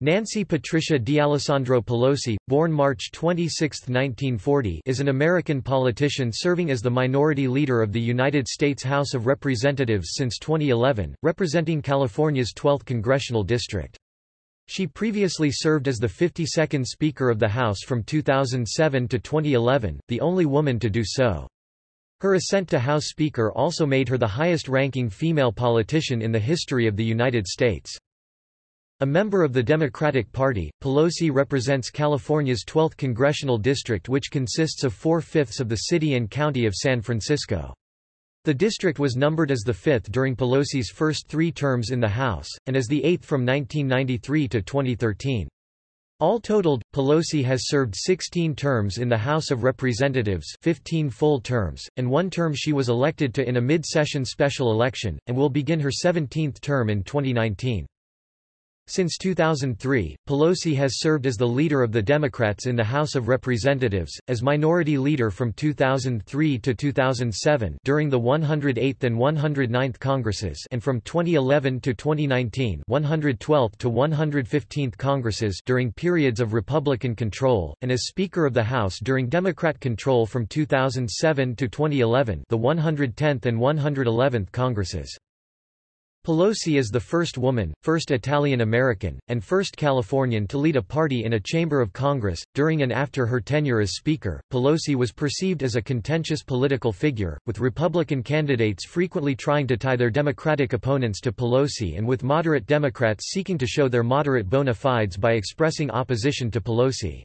Nancy Patricia D'Alessandro Pelosi, born March 26, 1940 is an American politician serving as the minority leader of the United States House of Representatives since 2011, representing California's 12th congressional district. She previously served as the 52nd Speaker of the House from 2007 to 2011, the only woman to do so. Her ascent to House Speaker also made her the highest-ranking female politician in the history of the United States. A member of the Democratic Party, Pelosi represents California's 12th congressional district which consists of four-fifths of the city and county of San Francisco. The district was numbered as the fifth during Pelosi's first three terms in the House, and as the eighth from 1993 to 2013. All totaled, Pelosi has served 16 terms in the House of Representatives 15 full terms, and one term she was elected to in a mid-session special election, and will begin her 17th term in 2019. Since 2003, Pelosi has served as the leader of the Democrats in the House of Representatives, as minority leader from 2003 to 2007 during the 108th and 109th Congresses and from 2011 to 2019 112th to 115th Congresses during periods of Republican control, and as Speaker of the House during Democrat control from 2007 to 2011 the 110th and 111th Congresses. Pelosi is the first woman, first Italian-American, and first Californian to lead a party in a chamber of Congress. During and after her tenure as Speaker, Pelosi was perceived as a contentious political figure, with Republican candidates frequently trying to tie their Democratic opponents to Pelosi and with moderate Democrats seeking to show their moderate bona fides by expressing opposition to Pelosi.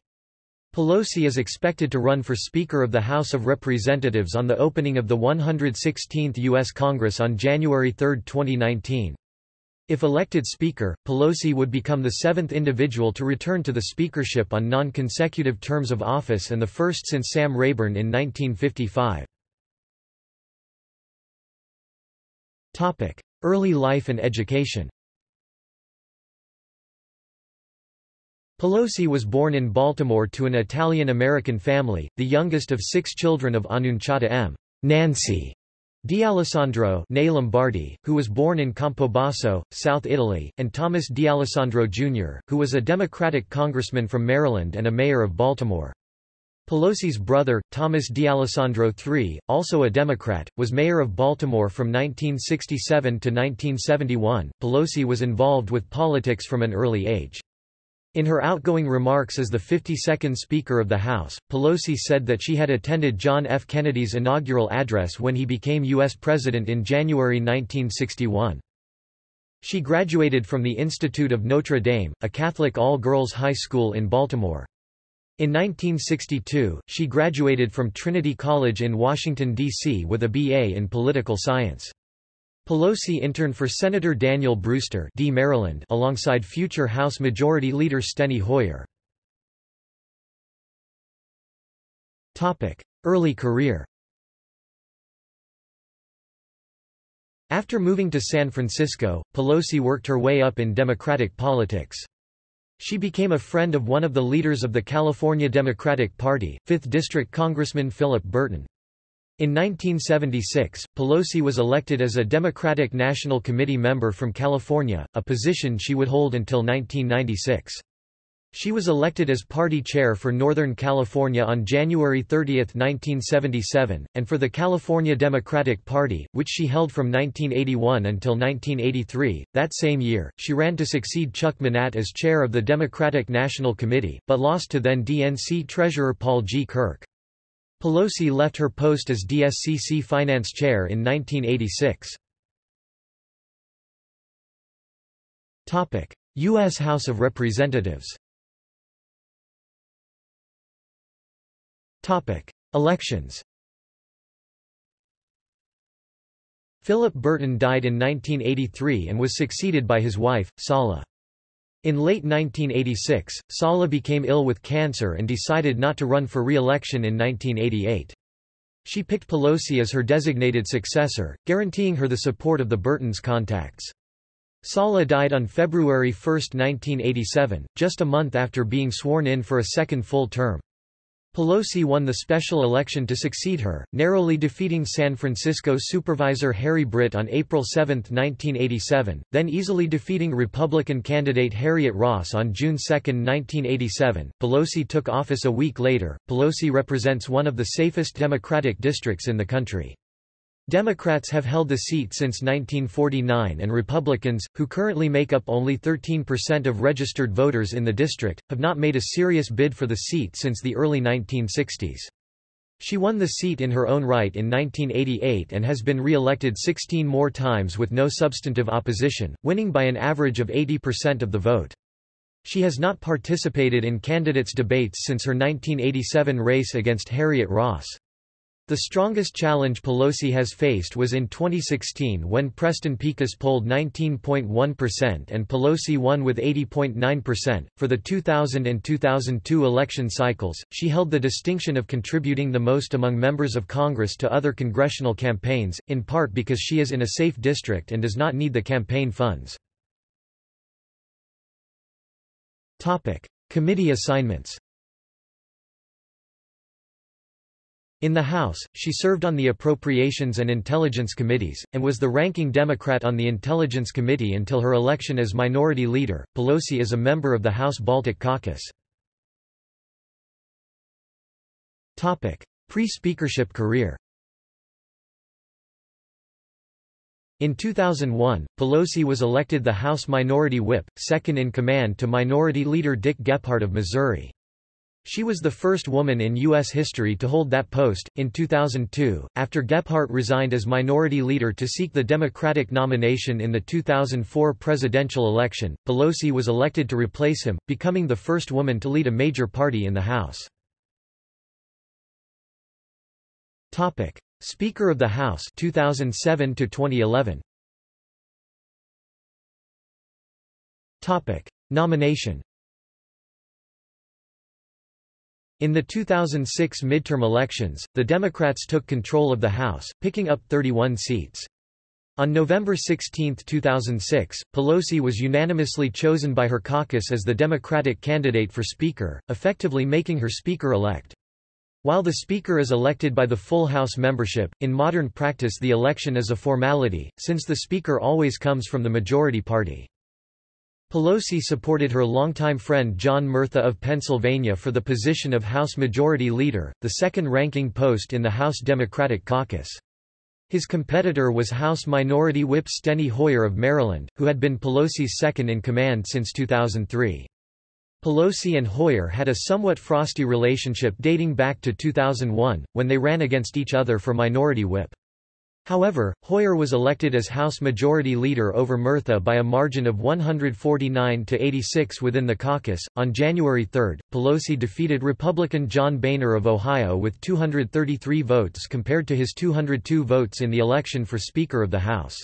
Pelosi is expected to run for Speaker of the House of Representatives on the opening of the 116th U.S. Congress on January 3, 2019. If elected Speaker, Pelosi would become the seventh individual to return to the speakership on non-consecutive terms of office and the first since Sam Rayburn in 1955. Early life and education Pelosi was born in Baltimore to an Italian-American family, the youngest of six children of Annunciata M. Nancy D'Alessandro Lombardi, who was born in Campobasso, South Italy, and Thomas D'Alessandro Jr., who was a Democratic congressman from Maryland and a mayor of Baltimore. Pelosi's brother, Thomas D'Alessandro III, also a Democrat, was mayor of Baltimore from 1967 to 1971. Pelosi was involved with politics from an early age. In her outgoing remarks as the 52nd Speaker of the House, Pelosi said that she had attended John F. Kennedy's inaugural address when he became U.S. President in January 1961. She graduated from the Institute of Notre Dame, a Catholic all-girls high school in Baltimore. In 1962, she graduated from Trinity College in Washington, D.C. with a B.A. in political science. Pelosi interned for Senator Daniel Brewster D. Maryland alongside future House Majority Leader Steny Hoyer. Early career After moving to San Francisco, Pelosi worked her way up in Democratic politics. She became a friend of one of the leaders of the California Democratic Party, 5th District Congressman Philip Burton. In 1976, Pelosi was elected as a Democratic National Committee member from California, a position she would hold until 1996. She was elected as party chair for Northern California on January 30, 1977, and for the California Democratic Party, which she held from 1981 until 1983. That same year, she ran to succeed Chuck Manatt as chair of the Democratic National Committee, but lost to then DNC Treasurer Paul G. Kirk. Pelosi left her post as DSCC finance chair in 1986. Topic: U.S. House of Representatives Topic: Elections Philip Burton died in 1983 and was succeeded by his wife, Sala. In late 1986, Sala became ill with cancer and decided not to run for re-election in 1988. She picked Pelosi as her designated successor, guaranteeing her the support of the Burtons' contacts. Sala died on February 1, 1987, just a month after being sworn in for a second full term. Pelosi won the special election to succeed her, narrowly defeating San Francisco Supervisor Harry Britt on April 7, 1987, then easily defeating Republican candidate Harriet Ross on June 2, 1987. Pelosi took office a week later. Pelosi represents one of the safest Democratic districts in the country. Democrats have held the seat since 1949 and Republicans, who currently make up only 13% of registered voters in the district, have not made a serious bid for the seat since the early 1960s. She won the seat in her own right in 1988 and has been re-elected 16 more times with no substantive opposition, winning by an average of 80% of the vote. She has not participated in candidates' debates since her 1987 race against Harriet Ross. The strongest challenge Pelosi has faced was in 2016 when Preston Picus polled 19.1% and Pelosi won with 80.9%. For the 2000 and 2002 election cycles, she held the distinction of contributing the most among members of Congress to other congressional campaigns, in part because she is in a safe district and does not need the campaign funds. Topic: Committee assignments. In the House, she served on the Appropriations and Intelligence Committees, and was the ranking Democrat on the Intelligence Committee until her election as Minority Leader. Pelosi is a member of the House Baltic Caucus. Pre-speakership career In 2001, Pelosi was elected the House Minority Whip, second in command to Minority Leader Dick Gephardt of Missouri. She was the first woman in U.S. history to hold that post. In 2002, after Gephardt resigned as minority leader to seek the Democratic nomination in the 2004 presidential election, Pelosi was elected to replace him, becoming the first woman to lead a major party in the House. Topic: Speaker of the House 2007 to 2011. Topic: Nomination In the 2006 midterm elections, the Democrats took control of the House, picking up 31 seats. On November 16, 2006, Pelosi was unanimously chosen by her caucus as the Democratic candidate for Speaker, effectively making her Speaker-elect. While the Speaker is elected by the full House membership, in modern practice the election is a formality, since the Speaker always comes from the majority party. Pelosi supported her longtime friend John Murtha of Pennsylvania for the position of House Majority Leader, the second-ranking post in the House Democratic caucus. His competitor was House Minority Whip Steny Hoyer of Maryland, who had been Pelosi's second-in-command since 2003. Pelosi and Hoyer had a somewhat frosty relationship dating back to 2001, when they ran against each other for Minority Whip. However, Hoyer was elected as House Majority Leader over Murtha by a margin of 149 to 86 within the caucus. On January 3, Pelosi defeated Republican John Boehner of Ohio with 233 votes compared to his 202 votes in the election for Speaker of the House.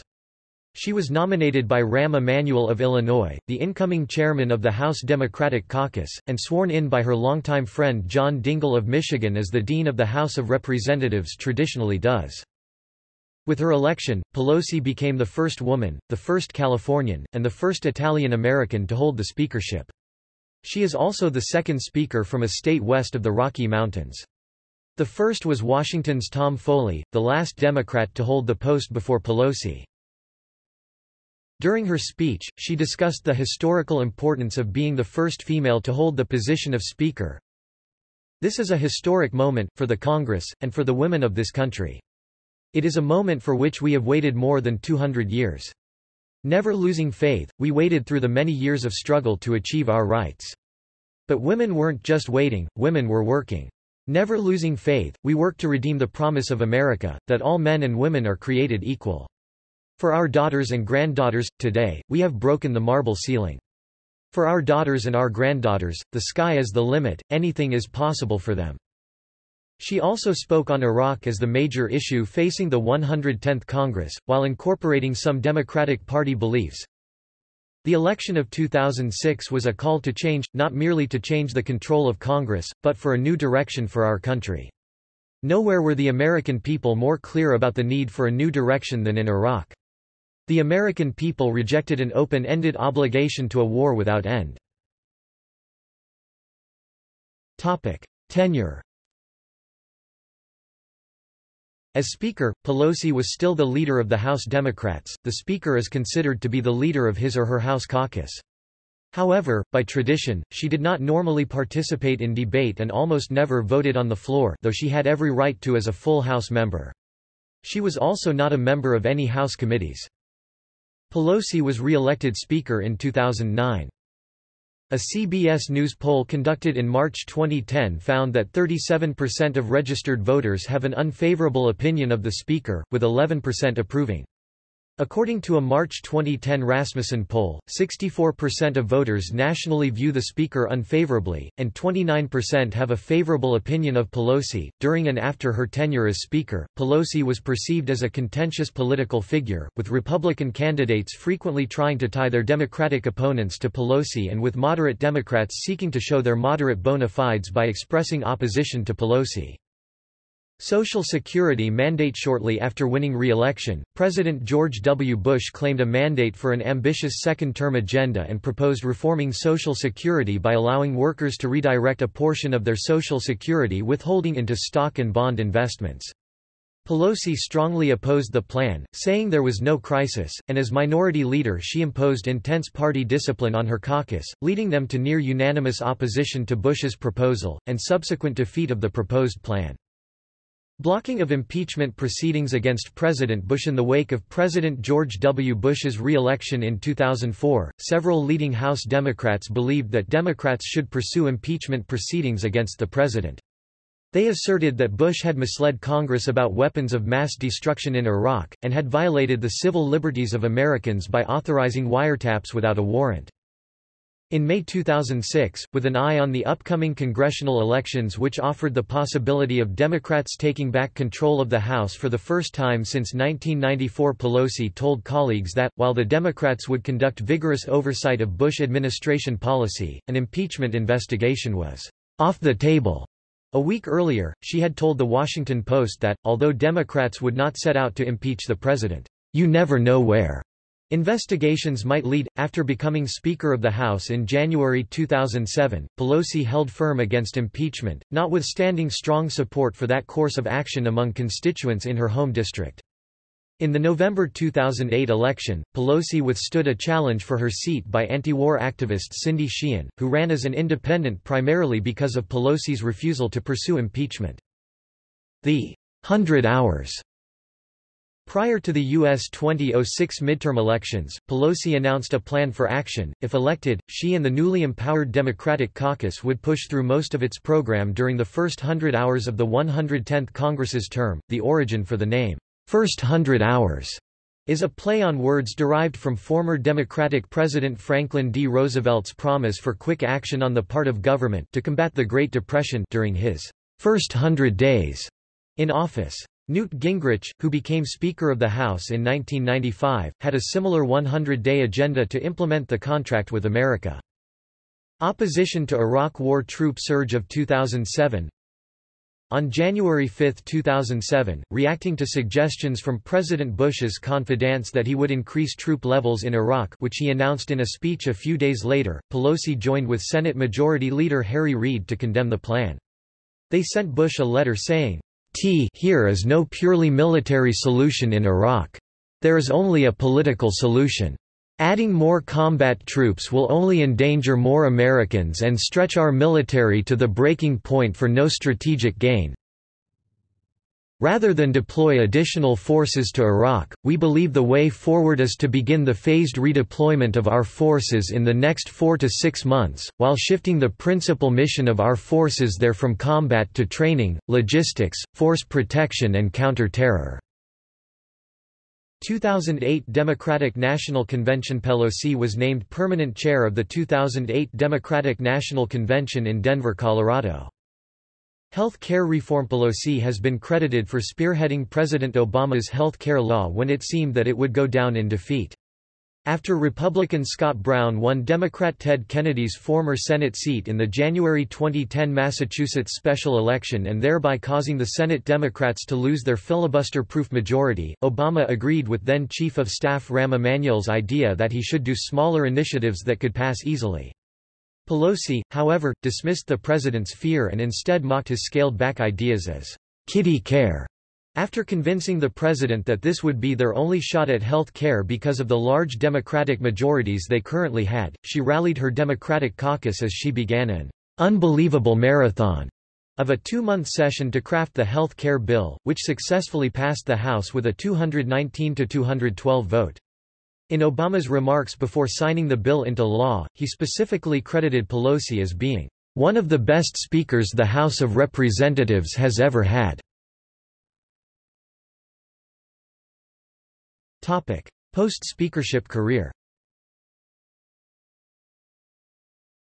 She was nominated by Rahm Emanuel of Illinois, the incoming chairman of the House Democratic Caucus, and sworn in by her longtime friend John Dingell of Michigan as the Dean of the House of Representatives traditionally does. With her election, Pelosi became the first woman, the first Californian, and the first Italian-American to hold the speakership. She is also the second speaker from a state west of the Rocky Mountains. The first was Washington's Tom Foley, the last Democrat to hold the post before Pelosi. During her speech, she discussed the historical importance of being the first female to hold the position of Speaker. This is a historic moment, for the Congress, and for the women of this country. It is a moment for which we have waited more than 200 years. Never losing faith, we waited through the many years of struggle to achieve our rights. But women weren't just waiting, women were working. Never losing faith, we worked to redeem the promise of America, that all men and women are created equal. For our daughters and granddaughters, today, we have broken the marble ceiling. For our daughters and our granddaughters, the sky is the limit, anything is possible for them. She also spoke on Iraq as the major issue facing the 110th Congress, while incorporating some Democratic Party beliefs. The election of 2006 was a call to change, not merely to change the control of Congress, but for a new direction for our country. Nowhere were the American people more clear about the need for a new direction than in Iraq. The American people rejected an open-ended obligation to a war without end. Topic. Tenure As Speaker, Pelosi was still the leader of the House Democrats. The Speaker is considered to be the leader of his or her House caucus. However, by tradition, she did not normally participate in debate and almost never voted on the floor though she had every right to as a full House member. She was also not a member of any House committees. Pelosi was re-elected Speaker in 2009. A CBS News poll conducted in March 2010 found that 37% of registered voters have an unfavorable opinion of the Speaker, with 11% approving. According to a March 2010 Rasmussen poll, 64% of voters nationally view the Speaker unfavorably, and 29% have a favorable opinion of Pelosi. During and after her tenure as Speaker, Pelosi was perceived as a contentious political figure, with Republican candidates frequently trying to tie their Democratic opponents to Pelosi and with moderate Democrats seeking to show their moderate bona fides by expressing opposition to Pelosi. Social Security mandate Shortly after winning re-election, President George W. Bush claimed a mandate for an ambitious second-term agenda and proposed reforming Social Security by allowing workers to redirect a portion of their Social Security withholding into stock and bond investments. Pelosi strongly opposed the plan, saying there was no crisis, and as minority leader she imposed intense party discipline on her caucus, leading them to near-unanimous opposition to Bush's proposal, and subsequent defeat of the proposed plan. Blocking of impeachment proceedings against President Bush in the wake of President George W. Bush's re-election in 2004, several leading House Democrats believed that Democrats should pursue impeachment proceedings against the president. They asserted that Bush had misled Congress about weapons of mass destruction in Iraq, and had violated the civil liberties of Americans by authorizing wiretaps without a warrant. In May 2006, with an eye on the upcoming congressional elections which offered the possibility of Democrats taking back control of the House for the first time since 1994 Pelosi told colleagues that, while the Democrats would conduct vigorous oversight of Bush administration policy, an impeachment investigation was off the table. A week earlier, she had told The Washington Post that, although Democrats would not set out to impeach the president, you never know where. Investigations might lead. After becoming Speaker of the House in January 2007, Pelosi held firm against impeachment, notwithstanding strong support for that course of action among constituents in her home district. In the November 2008 election, Pelosi withstood a challenge for her seat by anti-war activist Cindy Sheehan, who ran as an independent primarily because of Pelosi's refusal to pursue impeachment. The Hundred Hours Prior to the U.S. 2006 midterm elections, Pelosi announced a plan for action. If elected, she and the newly empowered Democratic caucus would push through most of its program during the first hundred hours of the 110th Congress's term. The origin for the name, First Hundred Hours, is a play on words derived from former Democratic President Franklin D. Roosevelt's promise for quick action on the part of government to combat the Great Depression during his first hundred days in office. Newt Gingrich, who became Speaker of the House in 1995, had a similar 100-day agenda to implement the contract with America. Opposition to Iraq War troop surge of 2007 On January 5, 2007, reacting to suggestions from President Bush's confidants that he would increase troop levels in Iraq which he announced in a speech a few days later, Pelosi joined with Senate Majority Leader Harry Reid to condemn the plan. They sent Bush a letter saying, T here is no purely military solution in Iraq. There is only a political solution. Adding more combat troops will only endanger more Americans and stretch our military to the breaking point for no strategic gain. Rather than deploy additional forces to Iraq, we believe the way forward is to begin the phased redeployment of our forces in the next four to six months, while shifting the principal mission of our forces there from combat to training, logistics, force protection and counter-terror. 2008 Democratic National Convention Pelosi was named permanent chair of the 2008 Democratic National Convention in Denver, Colorado. Health care reform Pelosi has been credited for spearheading President Obama's health care law when it seemed that it would go down in defeat. After Republican Scott Brown won Democrat Ted Kennedy's former Senate seat in the January 2010 Massachusetts special election and thereby causing the Senate Democrats to lose their filibuster-proof majority, Obama agreed with then Chief of Staff Rahm Emanuel's idea that he should do smaller initiatives that could pass easily. Pelosi, however, dismissed the president's fear and instead mocked his scaled-back ideas as kitty care. After convincing the president that this would be their only shot at health care because of the large Democratic majorities they currently had, she rallied her Democratic caucus as she began an unbelievable marathon of a two-month session to craft the health care bill, which successfully passed the House with a 219-212 vote. In Obama's remarks before signing the bill into law, he specifically credited Pelosi as being one of the best speakers the House of Representatives has ever had. Post-speakership career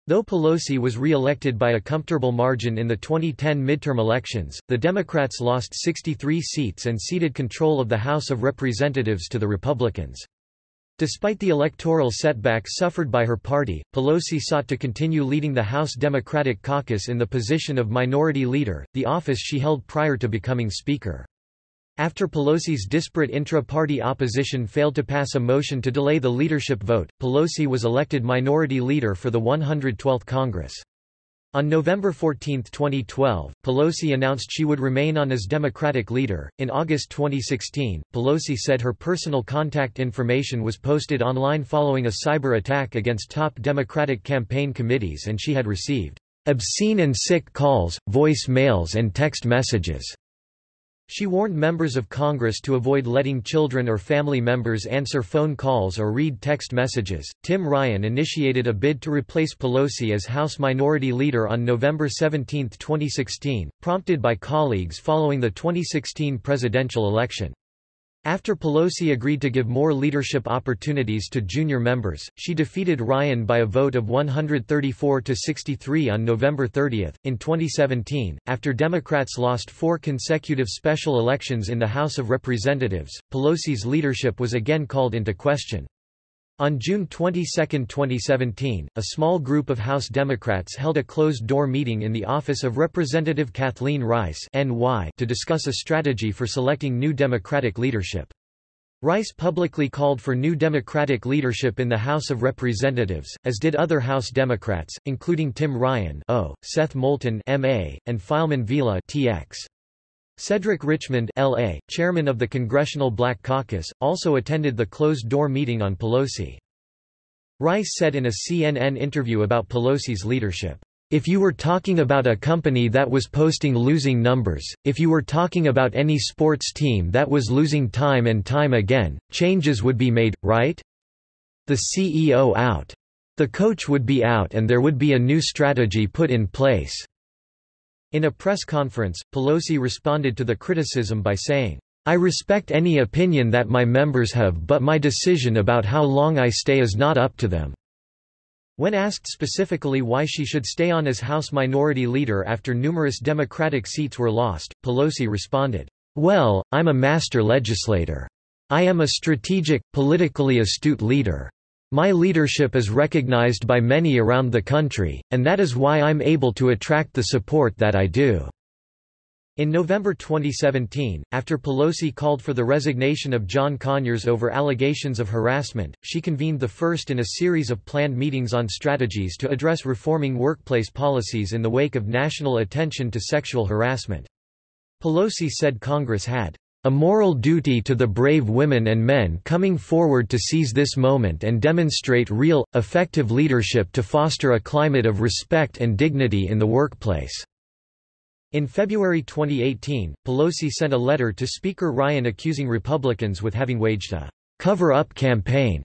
Though Pelosi was re-elected by a comfortable margin in the 2010 midterm elections, the Democrats lost 63 seats and ceded control of the House of Representatives to the Republicans. Despite the electoral setback suffered by her party, Pelosi sought to continue leading the House Democratic caucus in the position of Minority Leader, the office she held prior to becoming Speaker. After Pelosi's disparate intra-party opposition failed to pass a motion to delay the leadership vote, Pelosi was elected Minority Leader for the 112th Congress. On November 14, 2012, Pelosi announced she would remain on as Democratic leader. In August 2016, Pelosi said her personal contact information was posted online following a cyber attack against top Democratic campaign committees and she had received obscene and sick calls, voice mails and text messages she warned members of Congress to avoid letting children or family members answer phone calls or read text messages. Tim Ryan initiated a bid to replace Pelosi as House Minority Leader on November 17, 2016, prompted by colleagues following the 2016 presidential election. After Pelosi agreed to give more leadership opportunities to junior members, she defeated Ryan by a vote of 134 to 63 on November 30. In 2017, after Democrats lost four consecutive special elections in the House of Representatives, Pelosi's leadership was again called into question. On June 22, 2017, a small group of House Democrats held a closed-door meeting in the office of Representative Kathleen Rice NY to discuss a strategy for selecting new Democratic leadership. Rice publicly called for new Democratic leadership in the House of Representatives, as did other House Democrats, including Tim Ryan o, Seth Moulton MA, and Filemon Vela TX. Cedric Richmond LA, chairman of the Congressional Black Caucus, also attended the closed-door meeting on Pelosi. Rice said in a CNN interview about Pelosi's leadership, if you were talking about a company that was posting losing numbers, if you were talking about any sports team that was losing time and time again, changes would be made, right? The CEO out. The coach would be out and there would be a new strategy put in place. In a press conference, Pelosi responded to the criticism by saying, I respect any opinion that my members have but my decision about how long I stay is not up to them. When asked specifically why she should stay on as House Minority Leader after numerous Democratic seats were lost, Pelosi responded, Well, I'm a master legislator. I am a strategic, politically astute leader. My leadership is recognized by many around the country, and that is why I'm able to attract the support that I do." In November 2017, after Pelosi called for the resignation of John Conyers over allegations of harassment, she convened the first in a series of planned meetings on strategies to address reforming workplace policies in the wake of national attention to sexual harassment. Pelosi said Congress had a moral duty to the brave women and men coming forward to seize this moment and demonstrate real, effective leadership to foster a climate of respect and dignity in the workplace." In February 2018, Pelosi sent a letter to Speaker Ryan accusing Republicans with having waged a cover-up campaign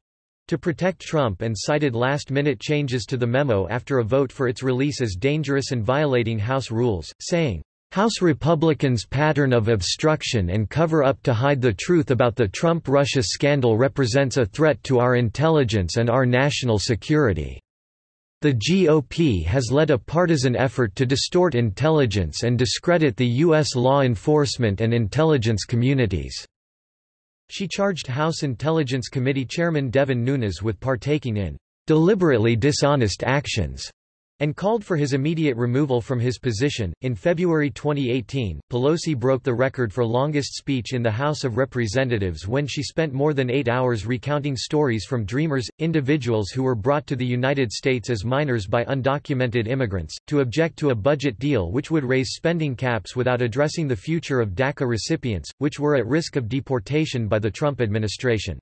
to protect Trump and cited last-minute changes to the memo after a vote for its release as dangerous and violating House rules, saying, House Republicans' pattern of obstruction and cover-up to hide the truth about the Trump-Russia scandal represents a threat to our intelligence and our national security. The GOP has led a partisan effort to distort intelligence and discredit the U.S. law enforcement and intelligence communities. She charged House Intelligence Committee Chairman Devin Nunes with partaking in deliberately dishonest actions and called for his immediate removal from his position. In February 2018, Pelosi broke the record for longest speech in the House of Representatives when she spent more than eight hours recounting stories from Dreamers, individuals who were brought to the United States as minors by undocumented immigrants, to object to a budget deal which would raise spending caps without addressing the future of DACA recipients, which were at risk of deportation by the Trump administration.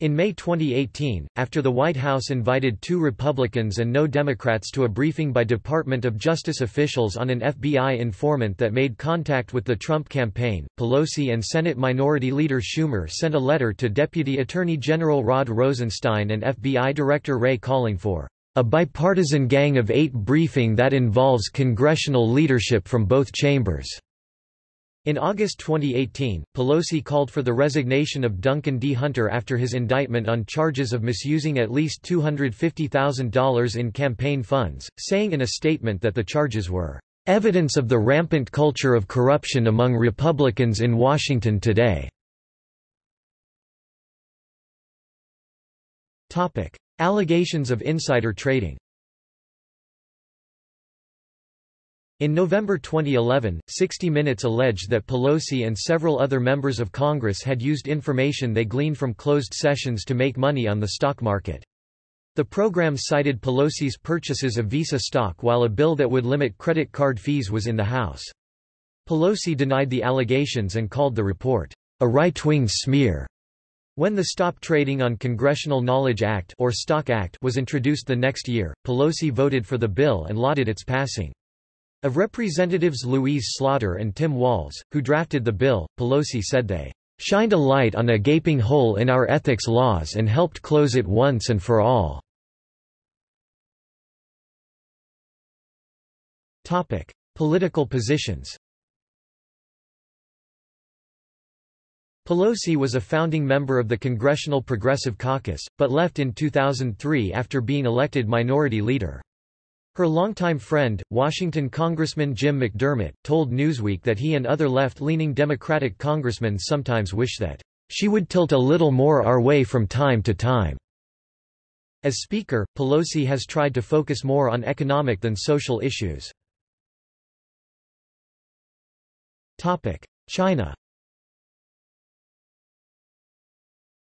In May 2018, after the White House invited two Republicans and no Democrats to a briefing by Department of Justice officials on an FBI informant that made contact with the Trump campaign, Pelosi and Senate Minority Leader Schumer sent a letter to Deputy Attorney General Rod Rosenstein and FBI Director Wray calling for a bipartisan gang of eight briefing that involves congressional leadership from both chambers. In August 2018, Pelosi called for the resignation of Duncan D. Hunter after his indictment on charges of misusing at least $250,000 in campaign funds, saying in a statement that the charges were evidence of the rampant culture of corruption among Republicans in Washington today. Allegations of insider trading In November 2011, 60 Minutes alleged that Pelosi and several other members of Congress had used information they gleaned from closed sessions to make money on the stock market. The program cited Pelosi's purchases of Visa stock while a bill that would limit credit card fees was in the House. Pelosi denied the allegations and called the report, a right-wing smear. When the Stop Trading on Congressional Knowledge Act or Stock Act was introduced the next year, Pelosi voted for the bill and lauded its passing. Of Representatives Louise Slaughter and Tim Walz, who drafted the bill, Pelosi said they shined a light on a gaping hole in our ethics laws and helped close it once and for all. Topic: Political positions. Pelosi was a founding member of the Congressional Progressive Caucus, but left in 2003 after being elected minority leader. Her longtime friend, Washington Congressman Jim McDermott, told Newsweek that he and other left-leaning Democratic congressmen sometimes wish that she would tilt a little more our way from time to time. As Speaker, Pelosi has tried to focus more on economic than social issues. China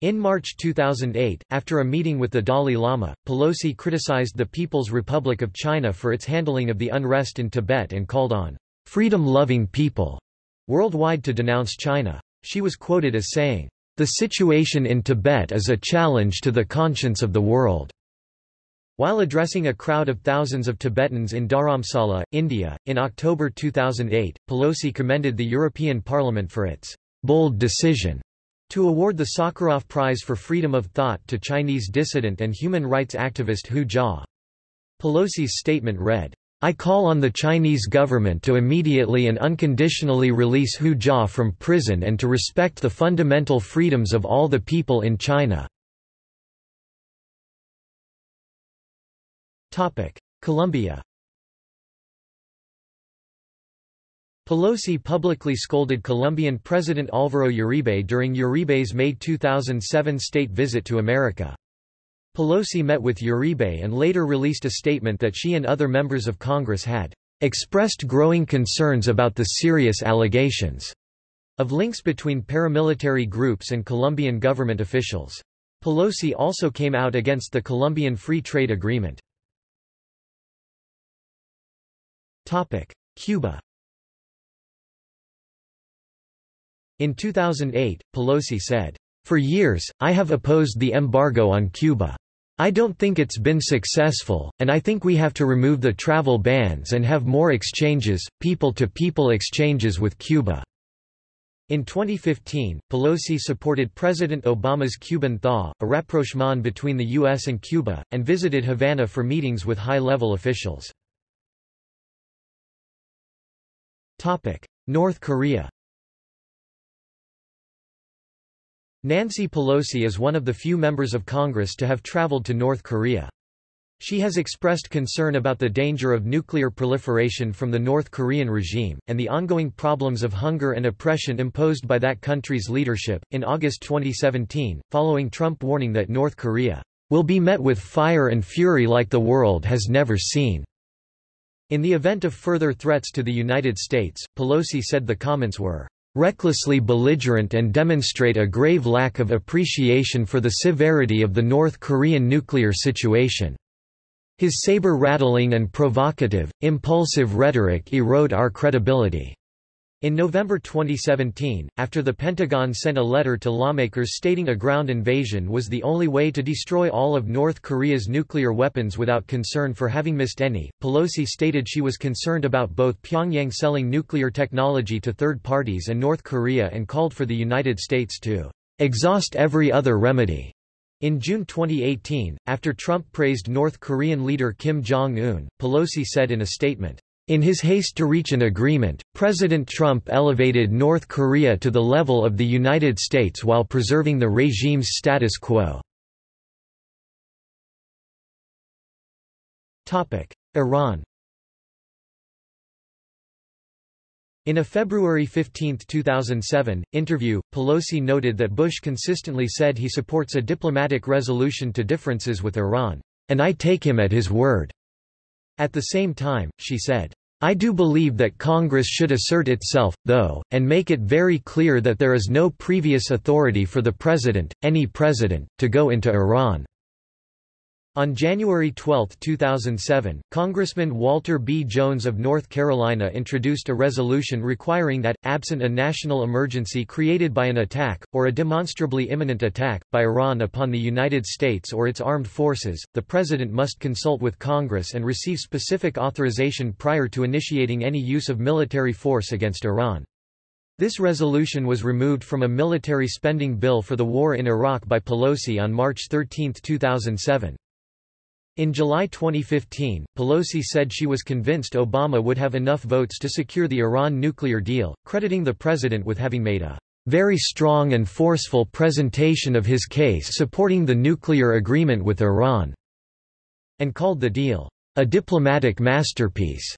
In March 2008, after a meeting with the Dalai Lama, Pelosi criticized the People's Republic of China for its handling of the unrest in Tibet and called on freedom-loving people worldwide to denounce China. She was quoted as saying, The situation in Tibet is a challenge to the conscience of the world. While addressing a crowd of thousands of Tibetans in Dharamsala, India, in October 2008, Pelosi commended the European Parliament for its bold decision to award the Sakharov Prize for Freedom of Thought to Chinese dissident and human rights activist Hu Jia. Pelosi's statement read, I call on the Chinese government to immediately and unconditionally release Hu Jia from prison and to respect the fundamental freedoms of all the people in China. Colombia Pelosi publicly scolded Colombian President Álvaro Uribe during Uribe's May 2007 state visit to America. Pelosi met with Uribe and later released a statement that she and other members of Congress had expressed growing concerns about the serious allegations of links between paramilitary groups and Colombian government officials. Pelosi also came out against the Colombian Free Trade Agreement. Cuba In 2008, Pelosi said, For years, I have opposed the embargo on Cuba. I don't think it's been successful, and I think we have to remove the travel bans and have more exchanges, people-to-people -people exchanges with Cuba. In 2015, Pelosi supported President Obama's Cuban thaw, a rapprochement between the U.S. and Cuba, and visited Havana for meetings with high-level officials. North Korea Nancy Pelosi is one of the few members of Congress to have traveled to North Korea. She has expressed concern about the danger of nuclear proliferation from the North Korean regime, and the ongoing problems of hunger and oppression imposed by that country's leadership. In August 2017, following Trump warning that North Korea will be met with fire and fury like the world has never seen. In the event of further threats to the United States, Pelosi said the comments were recklessly belligerent and demonstrate a grave lack of appreciation for the severity of the North Korean nuclear situation. His saber-rattling and provocative, impulsive rhetoric erode our credibility. In November 2017, after the Pentagon sent a letter to lawmakers stating a ground invasion was the only way to destroy all of North Korea's nuclear weapons without concern for having missed any, Pelosi stated she was concerned about both Pyongyang selling nuclear technology to third parties and North Korea and called for the United States to exhaust every other remedy. In June 2018, after Trump praised North Korean leader Kim Jong-un, Pelosi said in a statement, in his haste to reach an agreement, President Trump elevated North Korea to the level of the United States while preserving the regime's status quo. Iran In a February 15, 2007, interview, Pelosi noted that Bush consistently said he supports a diplomatic resolution to differences with Iran, and I take him at his word. At the same time, she said, I do believe that Congress should assert itself, though, and make it very clear that there is no previous authority for the President, any President, to go into Iran. On January 12, 2007, Congressman Walter B. Jones of North Carolina introduced a resolution requiring that, absent a national emergency created by an attack, or a demonstrably imminent attack, by Iran upon the United States or its armed forces, the President must consult with Congress and receive specific authorization prior to initiating any use of military force against Iran. This resolution was removed from a military spending bill for the war in Iraq by Pelosi on March 13, 2007. In July 2015, Pelosi said she was convinced Obama would have enough votes to secure the Iran nuclear deal, crediting the president with having made a very strong and forceful presentation of his case supporting the nuclear agreement with Iran, and called the deal a diplomatic masterpiece.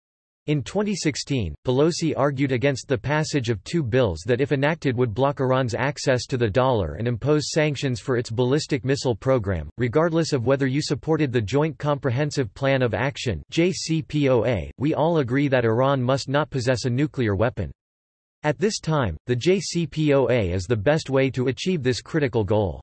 In 2016, Pelosi argued against the passage of two bills that if enacted would block Iran's access to the dollar and impose sanctions for its ballistic missile program, regardless of whether you supported the Joint Comprehensive Plan of Action JCPOA, we all agree that Iran must not possess a nuclear weapon. At this time, the JCPOA is the best way to achieve this critical goal.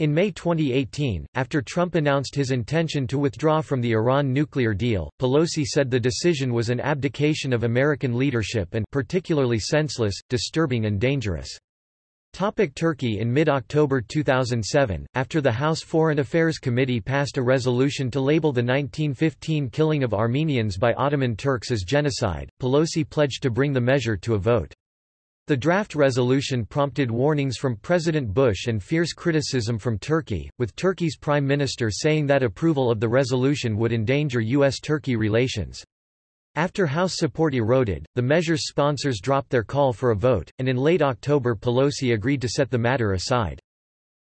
In May 2018, after Trump announced his intention to withdraw from the Iran nuclear deal, Pelosi said the decision was an abdication of American leadership and particularly senseless, disturbing and dangerous. Topic Turkey In mid-October 2007, after the House Foreign Affairs Committee passed a resolution to label the 1915 killing of Armenians by Ottoman Turks as genocide, Pelosi pledged to bring the measure to a vote. The draft resolution prompted warnings from President Bush and fierce criticism from Turkey, with Turkey's prime minister saying that approval of the resolution would endanger U.S.-Turkey relations. After House support eroded, the measure's sponsors dropped their call for a vote, and in late October Pelosi agreed to set the matter aside.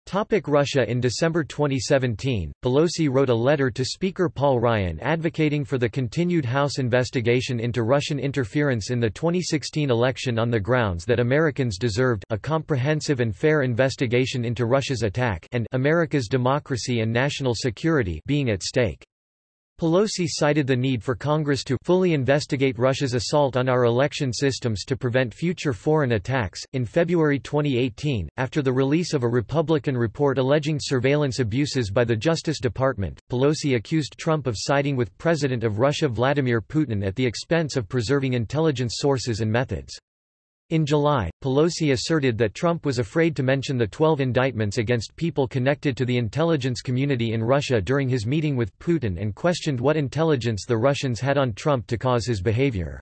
Topic Russia In December 2017, Pelosi wrote a letter to Speaker Paul Ryan advocating for the continued House investigation into Russian interference in the 2016 election on the grounds that Americans deserved a comprehensive and fair investigation into Russia's attack and America's democracy and national security being at stake. Pelosi cited the need for Congress to fully investigate Russia's assault on our election systems to prevent future foreign attacks. In February 2018, after the release of a Republican report alleging surveillance abuses by the Justice Department, Pelosi accused Trump of siding with President of Russia Vladimir Putin at the expense of preserving intelligence sources and methods. In July, Pelosi asserted that Trump was afraid to mention the 12 indictments against people connected to the intelligence community in Russia during his meeting with Putin and questioned what intelligence the Russians had on Trump to cause his behavior.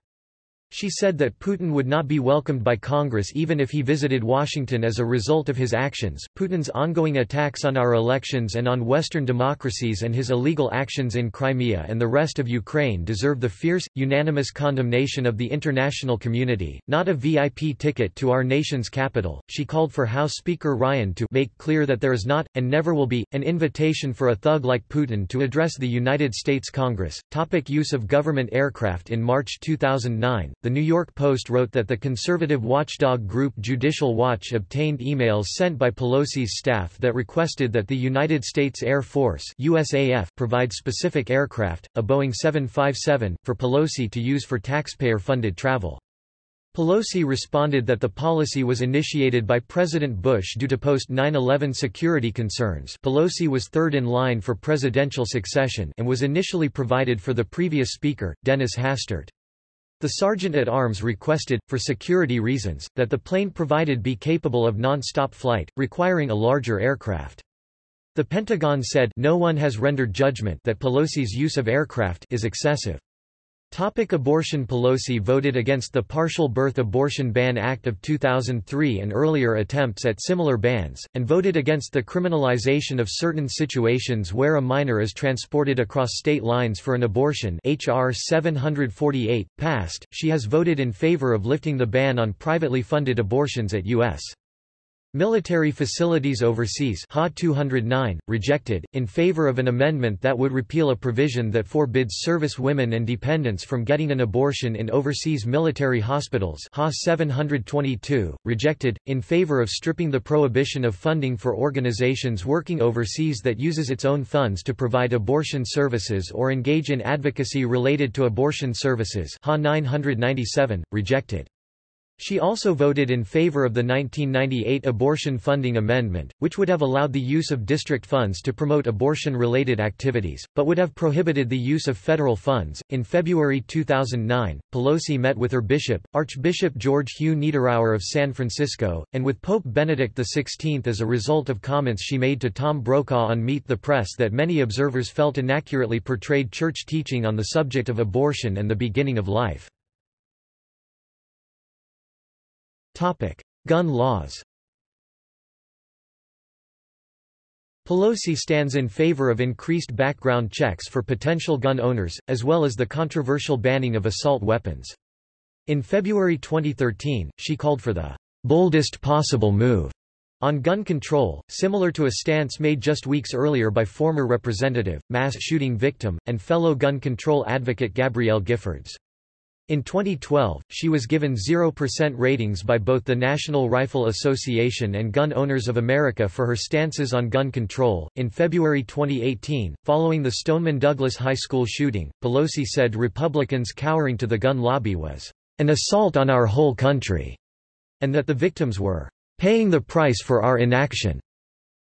She said that Putin would not be welcomed by Congress even if he visited Washington as a result of his actions. Putin's ongoing attacks on our elections and on Western democracies and his illegal actions in Crimea and the rest of Ukraine deserve the fierce, unanimous condemnation of the international community, not a VIP ticket to our nation's capital. She called for House Speaker Ryan to make clear that there is not, and never will be, an invitation for a thug like Putin to address the United States Congress. Topic use of government aircraft In March 2009, The New York Post wrote that the conservative watchdog group Judicial Watch obtained emails sent by Pelosi's staff that requested that the United States Air Force USAF provide specific aircraft, a Boeing 757, for Pelosi to use for taxpayer-funded travel. Pelosi responded that the policy was initiated by President Bush due to post-9-11 security concerns Pelosi was third in line for presidential succession and was initially provided for the previous speaker, Dennis Hastert. The sergeant-at-arms requested, for security reasons, that the plane provided be capable of non-stop flight, requiring a larger aircraft. The Pentagon said no one has rendered judgment that Pelosi's use of aircraft is excessive. Topic abortion Pelosi voted against the Partial Birth Abortion Ban Act of 2003 and earlier attempts at similar bans, and voted against the criminalization of certain situations where a minor is transported across state lines for an abortion H.R. 748, passed. She has voted in favor of lifting the ban on privately funded abortions at U.S. Military Facilities Overseas HA 209, rejected, in favor of an amendment that would repeal a provision that forbids service women and dependents from getting an abortion in overseas military hospitals HA 722, rejected, in favor of stripping the prohibition of funding for organizations working overseas that uses its own funds to provide abortion services or engage in advocacy related to abortion services HA 997, rejected. She also voted in favor of the 1998 abortion funding amendment, which would have allowed the use of district funds to promote abortion-related activities, but would have prohibited the use of federal funds. In February 2009, Pelosi met with her bishop, Archbishop George Hugh Niederauer of San Francisco, and with Pope Benedict XVI as a result of comments she made to Tom Brokaw on Meet the Press that many observers felt inaccurately portrayed church teaching on the subject of abortion and the beginning of life. Topic: Gun laws. Pelosi stands in favor of increased background checks for potential gun owners, as well as the controversial banning of assault weapons. In February 2013, she called for the boldest possible move on gun control, similar to a stance made just weeks earlier by former representative, mass shooting victim, and fellow gun control advocate Gabrielle Giffords. In 2012, she was given 0% ratings by both the National Rifle Association and Gun Owners of America for her stances on gun control. In February 2018, following the Stoneman Douglas High School shooting, Pelosi said Republicans cowering to the gun lobby was an assault on our whole country, and that the victims were paying the price for our inaction.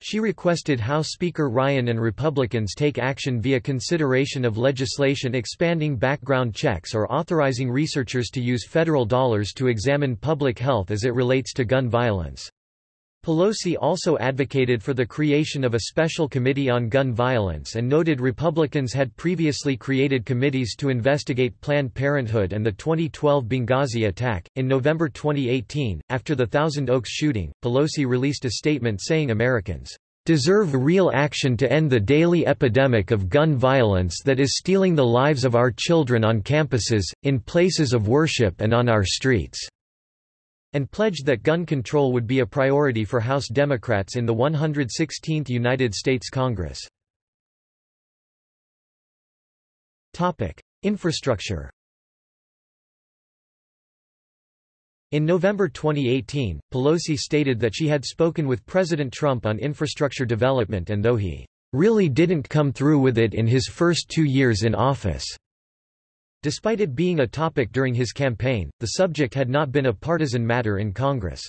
She requested House Speaker Ryan and Republicans take action via consideration of legislation expanding background checks or authorizing researchers to use federal dollars to examine public health as it relates to gun violence. Pelosi also advocated for the creation of a special committee on gun violence and noted Republicans had previously created committees to investigate Planned Parenthood and the 2012 Benghazi attack. In November 2018, after the Thousand Oaks shooting, Pelosi released a statement saying Americans deserve real action to end the daily epidemic of gun violence that is stealing the lives of our children on campuses, in places of worship and on our streets and pledged that gun control would be a priority for House Democrats in the 116th United States Congress. Topic. Infrastructure In November 2018, Pelosi stated that she had spoken with President Trump on infrastructure development and though he really didn't come through with it in his first two years in office, Despite it being a topic during his campaign, the subject had not been a partisan matter in Congress.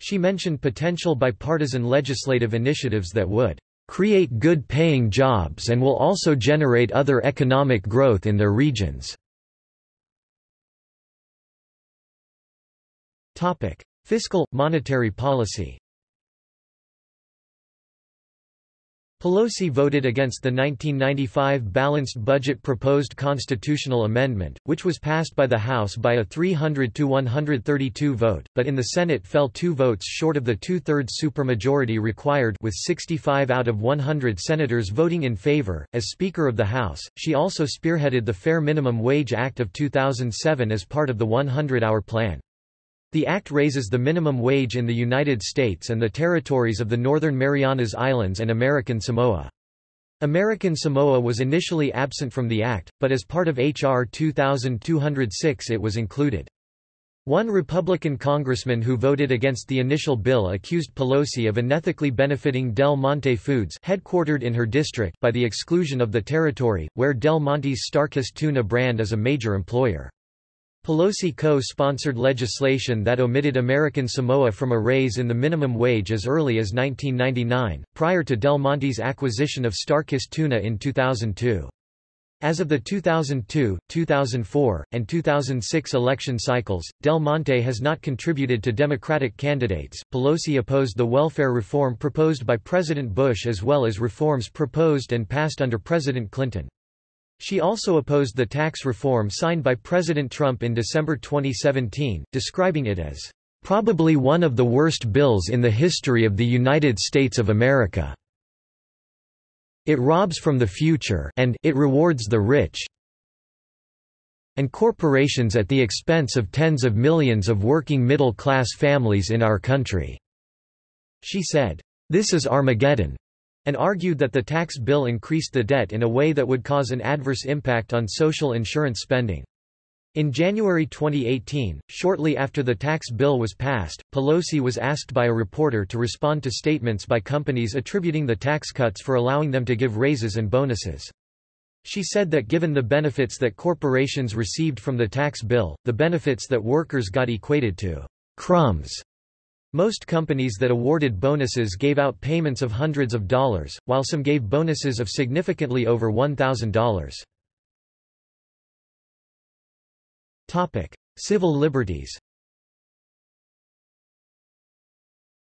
She mentioned potential bipartisan legislative initiatives that would create good-paying jobs and will also generate other economic growth in their regions. Fiscal, monetary policy Pelosi voted against the 1995 balanced budget proposed constitutional amendment, which was passed by the House by a 300 to 132 vote, but in the Senate fell two votes short of the two-thirds supermajority required with 65 out of 100 senators voting in favor. As Speaker of the House, she also spearheaded the Fair Minimum Wage Act of 2007 as part of the 100-hour plan. The act raises the minimum wage in the United States and the territories of the Northern Marianas Islands and American Samoa. American Samoa was initially absent from the act, but as part of H.R. 2206 it was included. One Republican congressman who voted against the initial bill accused Pelosi of unethically benefiting Del Monte Foods headquartered in her district by the exclusion of the territory, where Del Monte's Starkist tuna brand is a major employer. Pelosi co-sponsored legislation that omitted American Samoa from a raise in the minimum wage as early as 1999, prior to Del Monte's acquisition of Starkist Tuna in 2002. As of the 2002, 2004, and 2006 election cycles, Del Monte has not contributed to Democratic candidates. Pelosi opposed the welfare reform proposed by President Bush as well as reforms proposed and passed under President Clinton. She also opposed the tax reform signed by President Trump in December 2017, describing it as probably one of the worst bills in the history of the United States of America. It robs from the future and it rewards the rich and corporations at the expense of tens of millions of working middle-class families in our country." She said, "This is Armageddon and argued that the tax bill increased the debt in a way that would cause an adverse impact on social insurance spending. In January 2018, shortly after the tax bill was passed, Pelosi was asked by a reporter to respond to statements by companies attributing the tax cuts for allowing them to give raises and bonuses. She said that given the benefits that corporations received from the tax bill, the benefits that workers got equated to crumbs most companies that awarded bonuses gave out payments of hundreds of dollars, while some gave bonuses of significantly over $1,000. Topic: Civil liberties.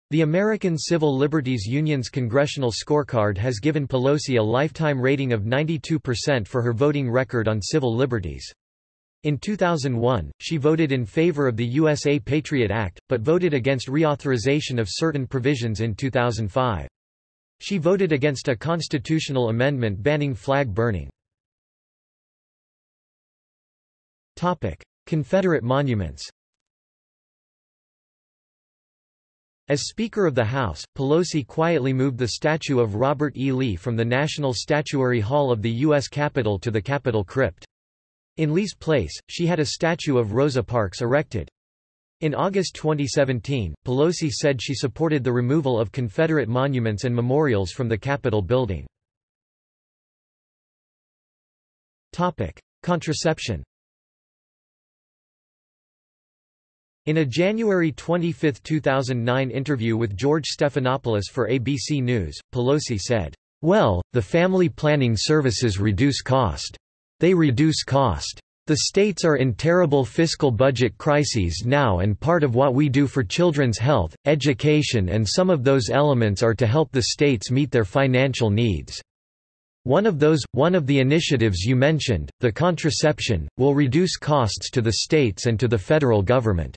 The American Civil Liberties Union's congressional scorecard has given Pelosi a lifetime rating of 92% for her voting record on civil liberties. In 2001, she voted in favor of the USA Patriot Act, but voted against reauthorization of certain provisions in 2005. She voted against a constitutional amendment banning flag burning. Topic. Confederate monuments As Speaker of the House, Pelosi quietly moved the statue of Robert E. Lee from the National Statuary Hall of the U.S. Capitol to the Capitol Crypt. In Lee's place, she had a statue of Rosa Parks erected. In August 2017, Pelosi said she supported the removal of Confederate monuments and memorials from the Capitol building. Contraception In a January 25, 2009 interview with George Stephanopoulos for ABC News, Pelosi said, Well, the family planning services reduce cost. They reduce cost. The states are in terrible fiscal budget crises now and part of what we do for children's health, education and some of those elements are to help the states meet their financial needs. One of those, one of the initiatives you mentioned, the contraception, will reduce costs to the states and to the federal government.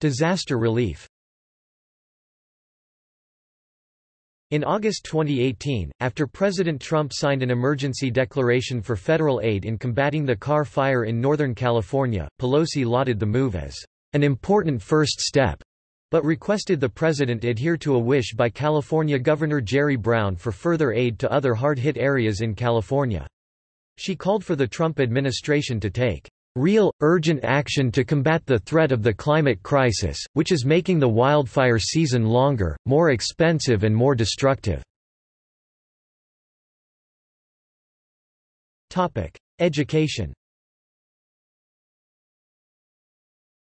Disaster relief In August 2018, after President Trump signed an emergency declaration for federal aid in combating the Carr fire in Northern California, Pelosi lauded the move as an important first step, but requested the president adhere to a wish by California Governor Jerry Brown for further aid to other hard-hit areas in California. She called for the Trump administration to take real, urgent action to combat the threat of the climate crisis, which is making the wildfire season longer, more expensive and more destructive. Education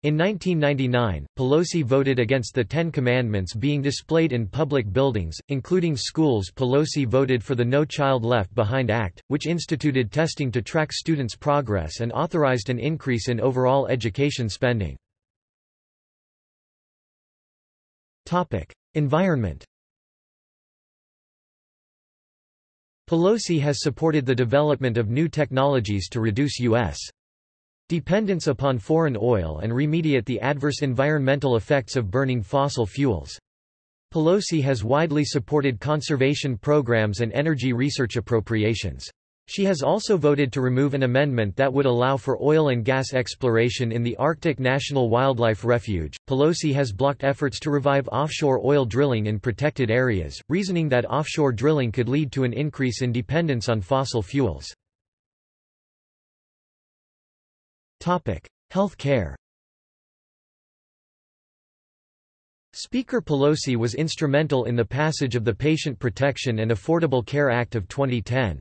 In 1999, Pelosi voted against the Ten Commandments being displayed in public buildings, including schools Pelosi voted for the No Child Left Behind Act, which instituted testing to track students' progress and authorized an increase in overall education spending. Topic: Environment Pelosi has supported the development of new technologies to reduce U.S dependence upon foreign oil and remediate the adverse environmental effects of burning fossil fuels. Pelosi has widely supported conservation programs and energy research appropriations. She has also voted to remove an amendment that would allow for oil and gas exploration in the Arctic National Wildlife Refuge. Pelosi has blocked efforts to revive offshore oil drilling in protected areas, reasoning that offshore drilling could lead to an increase in dependence on fossil fuels. Health care. Speaker Pelosi was instrumental in the passage of the Patient Protection and Affordable Care Act of 2010.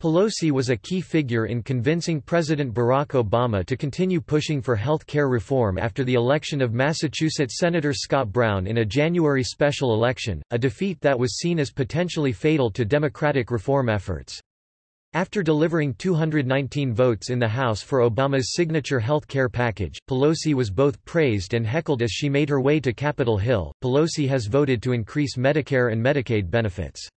Pelosi was a key figure in convincing President Barack Obama to continue pushing for health care reform after the election of Massachusetts Senator Scott Brown in a January special election, a defeat that was seen as potentially fatal to Democratic reform efforts. After delivering 219 votes in the House for Obama's signature health care package, Pelosi was both praised and heckled as she made her way to Capitol Hill. Pelosi has voted to increase Medicare and Medicaid benefits.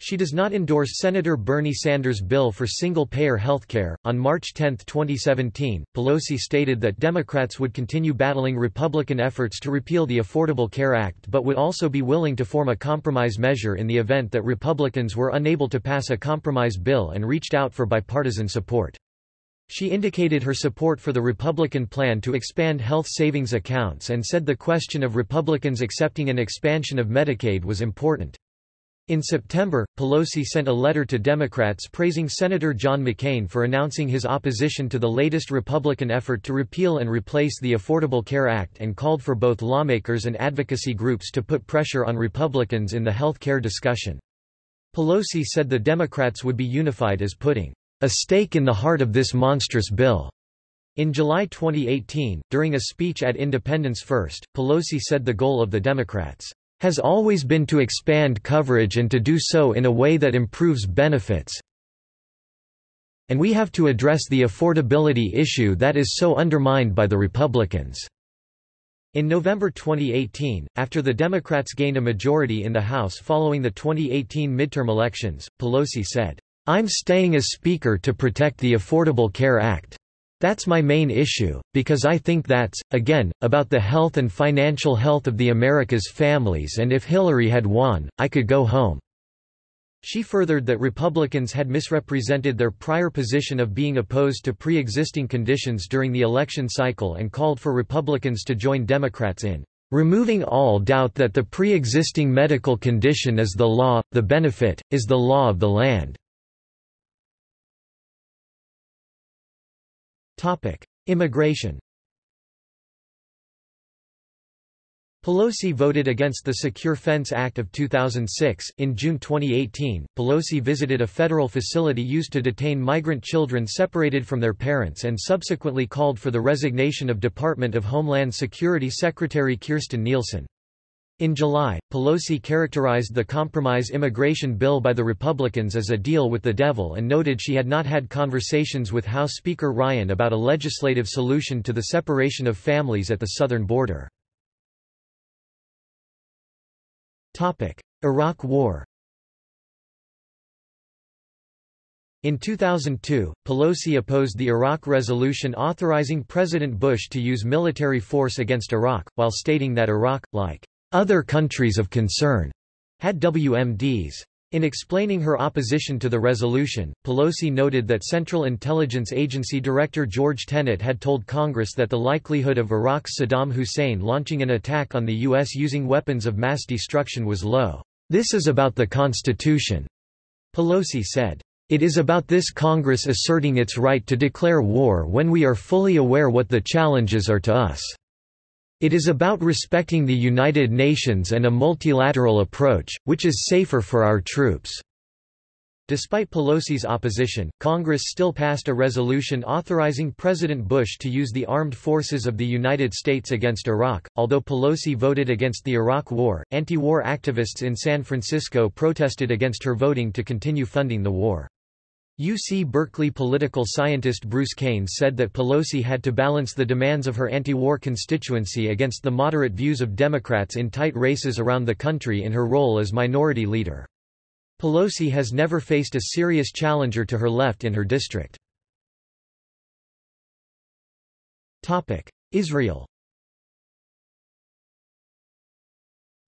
She does not endorse Senator Bernie Sanders' bill for single-payer healthcare. On March 10, 2017, Pelosi stated that Democrats would continue battling Republican efforts to repeal the Affordable Care Act but would also be willing to form a compromise measure in the event that Republicans were unable to pass a compromise bill and reached out for bipartisan support. She indicated her support for the Republican plan to expand health savings accounts and said the question of Republicans accepting an expansion of Medicaid was important. In September, Pelosi sent a letter to Democrats praising Senator John McCain for announcing his opposition to the latest Republican effort to repeal and replace the Affordable Care Act and called for both lawmakers and advocacy groups to put pressure on Republicans in the health care discussion. Pelosi said the Democrats would be unified as putting a stake in the heart of this monstrous bill. In July 2018, during a speech at Independence First, Pelosi said the goal of the Democrats has always been to expand coverage and to do so in a way that improves benefits. And we have to address the affordability issue that is so undermined by the Republicans. In November 2018, after the Democrats gained a majority in the House following the 2018 midterm elections, Pelosi said, I'm staying as Speaker to protect the Affordable Care Act. That's my main issue, because I think that's, again, about the health and financial health of the America's families and if Hillary had won, I could go home. She furthered that Republicans had misrepresented their prior position of being opposed to pre-existing conditions during the election cycle and called for Republicans to join Democrats in removing all doubt that the pre-existing medical condition is the law, the benefit, is the law of the land. Topic: Immigration. Pelosi voted against the Secure Fence Act of 2006. In June 2018, Pelosi visited a federal facility used to detain migrant children separated from their parents and subsequently called for the resignation of Department of Homeland Security Secretary Kirstjen Nielsen. In July, Pelosi characterized the compromise immigration bill by the Republicans as a deal with the devil and noted she had not had conversations with House Speaker Ryan about a legislative solution to the separation of families at the southern border. Iraq War In 2002, Pelosi opposed the Iraq resolution authorizing President Bush to use military force against Iraq, while stating that Iraq, like other countries of concern had WMDs. In explaining her opposition to the resolution, Pelosi noted that Central Intelligence Agency Director George Tenet had told Congress that the likelihood of Iraq's Saddam Hussein launching an attack on the U.S. using weapons of mass destruction was low. This is about the Constitution, Pelosi said. It is about this Congress asserting its right to declare war when we are fully aware what the challenges are to us. It is about respecting the United Nations and a multilateral approach, which is safer for our troops. Despite Pelosi's opposition, Congress still passed a resolution authorizing President Bush to use the armed forces of the United States against Iraq. Although Pelosi voted against the Iraq War, anti war activists in San Francisco protested against her voting to continue funding the war. UC Berkeley political scientist Bruce Cain said that Pelosi had to balance the demands of her anti-war constituency against the moderate views of Democrats in tight races around the country in her role as minority leader. Pelosi has never faced a serious challenger to her left in her district. Israel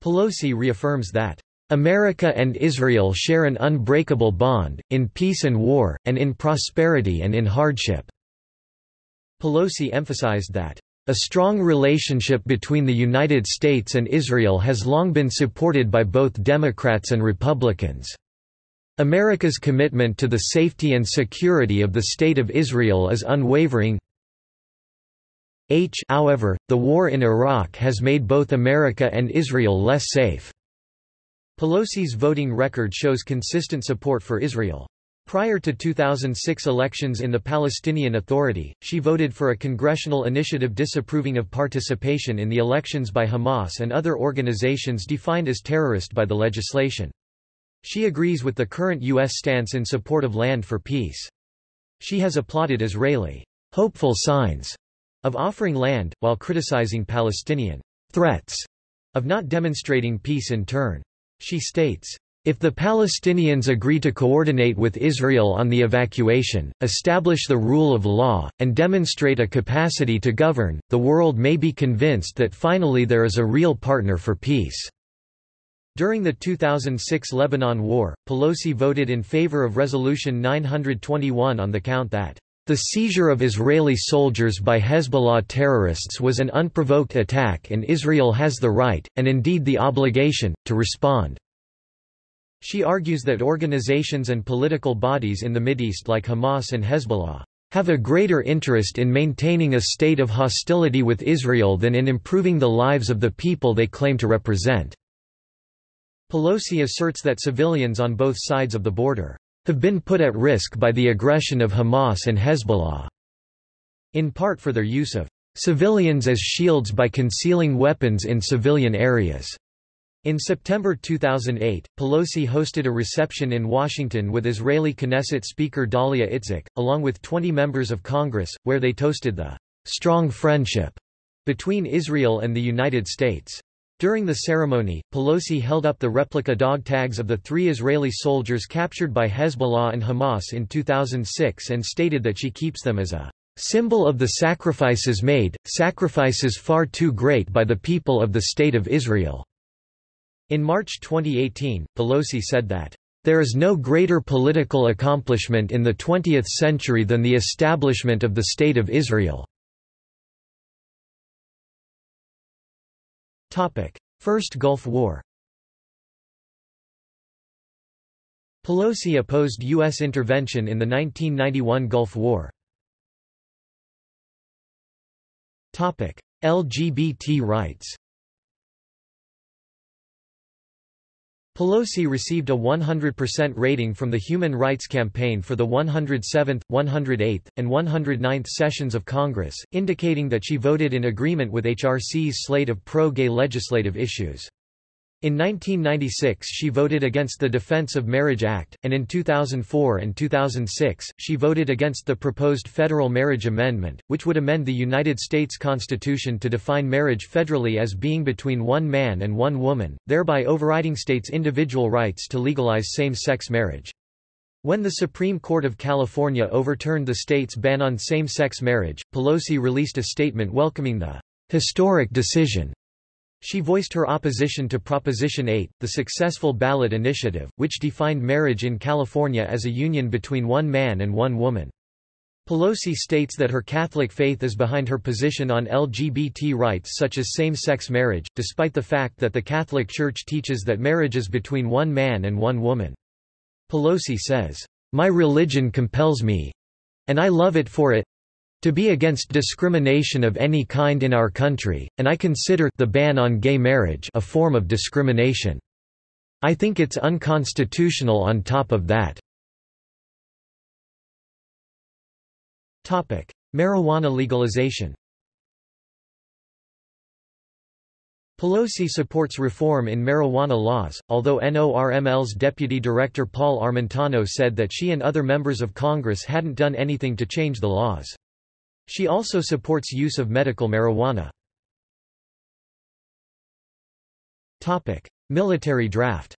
Pelosi reaffirms that America and Israel share an unbreakable bond, in peace and war, and in prosperity and in hardship." Pelosi emphasized that, "...a strong relationship between the United States and Israel has long been supported by both Democrats and Republicans." America's commitment to the safety and security of the State of Israel is unwavering. H however, the war in Iraq has made both America and Israel less safe. Pelosi's voting record shows consistent support for Israel. Prior to 2006 elections in the Palestinian Authority, she voted for a congressional initiative disapproving of participation in the elections by Hamas and other organizations defined as terrorist by the legislation. She agrees with the current U.S. stance in support of land for peace. She has applauded Israeli hopeful signs of offering land, while criticizing Palestinian threats of not demonstrating peace in turn. She states, if the Palestinians agree to coordinate with Israel on the evacuation, establish the rule of law, and demonstrate a capacity to govern, the world may be convinced that finally there is a real partner for peace. During the 2006 Lebanon War, Pelosi voted in favor of Resolution 921 on the count that the seizure of Israeli soldiers by Hezbollah terrorists was an unprovoked attack and Israel has the right, and indeed the obligation, to respond. She argues that organizations and political bodies in the Mideast like Hamas and Hezbollah have a greater interest in maintaining a state of hostility with Israel than in improving the lives of the people they claim to represent. Pelosi asserts that civilians on both sides of the border have been put at risk by the aggression of Hamas and Hezbollah, in part for their use of civilians as shields by concealing weapons in civilian areas. In September 2008, Pelosi hosted a reception in Washington with Israeli Knesset Speaker Dalia Itzik, along with 20 members of Congress, where they toasted the strong friendship between Israel and the United States. During the ceremony, Pelosi held up the replica dog tags of the three Israeli soldiers captured by Hezbollah and Hamas in 2006 and stated that she keeps them as a symbol of the sacrifices made, sacrifices far too great by the people of the State of Israel." In March 2018, Pelosi said that, "...there is no greater political accomplishment in the 20th century than the establishment of the State of Israel." First Gulf War Pelosi opposed U.S. intervention in the 1991 Gulf War. Topic. LGBT rights Pelosi received a 100% rating from the Human Rights Campaign for the 107th, 108th, and 109th sessions of Congress, indicating that she voted in agreement with HRC's slate of pro-gay legislative issues. In 1996 she voted against the Defense of Marriage Act, and in 2004 and 2006, she voted against the proposed federal marriage amendment, which would amend the United States Constitution to define marriage federally as being between one man and one woman, thereby overriding states' individual rights to legalize same-sex marriage. When the Supreme Court of California overturned the state's ban on same-sex marriage, Pelosi released a statement welcoming the historic decision she voiced her opposition to Proposition 8, the successful ballot initiative, which defined marriage in California as a union between one man and one woman. Pelosi states that her Catholic faith is behind her position on LGBT rights such as same-sex marriage, despite the fact that the Catholic Church teaches that marriage is between one man and one woman. Pelosi says, My religion compels me, and I love it for it, to be against discrimination of any kind in our country, and I consider the ban on gay marriage a form of discrimination. I think it's unconstitutional on top of that. Topic: Marijuana legalization. Pelosi supports reform in marijuana laws, although NORML's deputy director Paul Armentano said that she and other members of Congress hadn't done anything to change the laws. She also supports use of medical marijuana. Topic: Military draft.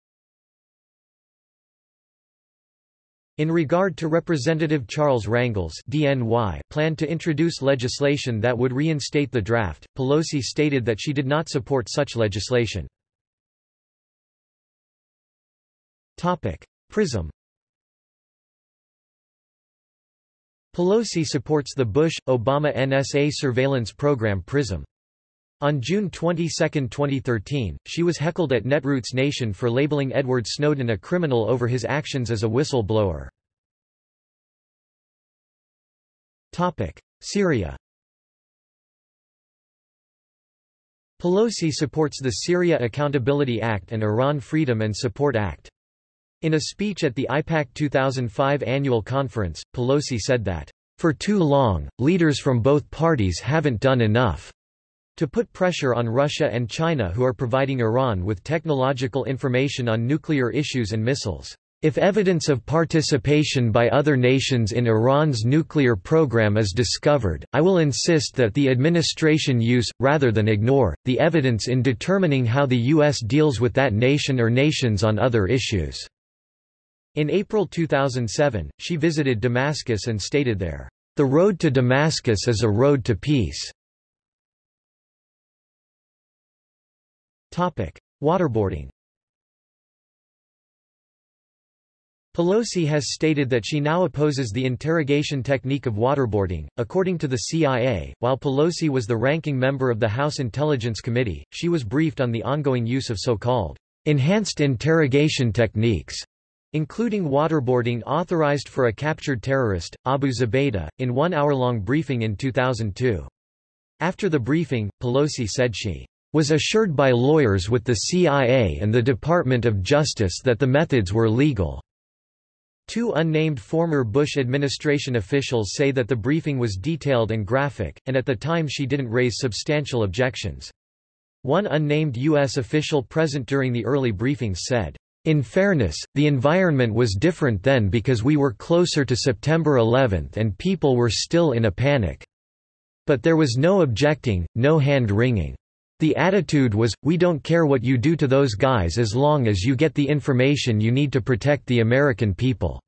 In regard to Representative Charles Rangel's DNY plan to introduce legislation that would reinstate the draft, Pelosi stated that she did not support such legislation. Topic: PRISM Pelosi supports the Bush-Obama NSA surveillance program PRISM. On June 22, 2013, she was heckled at Netroots Nation for labeling Edward Snowden a criminal over his actions as a whistleblower. Syria Pelosi supports the Syria Accountability Act and Iran Freedom and Support Act. In a speech at the AIPAC 2005 annual conference, Pelosi said that, "...for too long, leaders from both parties haven't done enough." to put pressure on Russia and China who are providing Iran with technological information on nuclear issues and missiles. If evidence of participation by other nations in Iran's nuclear program is discovered, I will insist that the administration use, rather than ignore, the evidence in determining how the U.S. deals with that nation or nations on other issues. In April 2007, she visited Damascus and stated there, "...the road to Damascus is a road to peace." Topic. Waterboarding Pelosi has stated that she now opposes the interrogation technique of waterboarding. According to the CIA, while Pelosi was the ranking member of the House Intelligence Committee, she was briefed on the ongoing use of so-called enhanced interrogation techniques including waterboarding authorized for a captured terrorist, Abu Zubaydah, in one hour-long briefing in 2002. After the briefing, Pelosi said she was assured by lawyers with the CIA and the Department of Justice that the methods were legal. Two unnamed former Bush administration officials say that the briefing was detailed and graphic, and at the time she didn't raise substantial objections. One unnamed U.S. official present during the early briefings said, in fairness, the environment was different then because we were closer to September 11 and people were still in a panic. But there was no objecting, no hand-wringing. The attitude was, we don't care what you do to those guys as long as you get the information you need to protect the American people.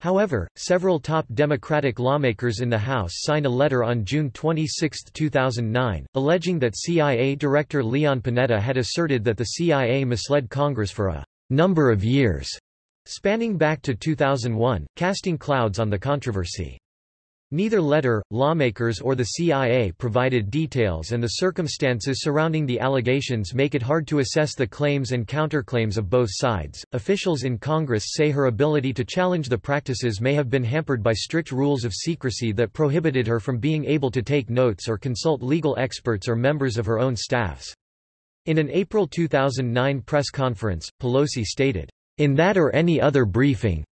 However, several top Democratic lawmakers in the House signed a letter on June 26, 2009, alleging that CIA Director Leon Panetta had asserted that the CIA misled Congress for a number of years, spanning back to 2001, casting clouds on the controversy. Neither letter, lawmakers or the CIA provided details and the circumstances surrounding the allegations make it hard to assess the claims and counterclaims of both sides. Officials in Congress say her ability to challenge the practices may have been hampered by strict rules of secrecy that prohibited her from being able to take notes or consult legal experts or members of her own staffs. In an April 2009 press conference, Pelosi stated, In that or any other briefing,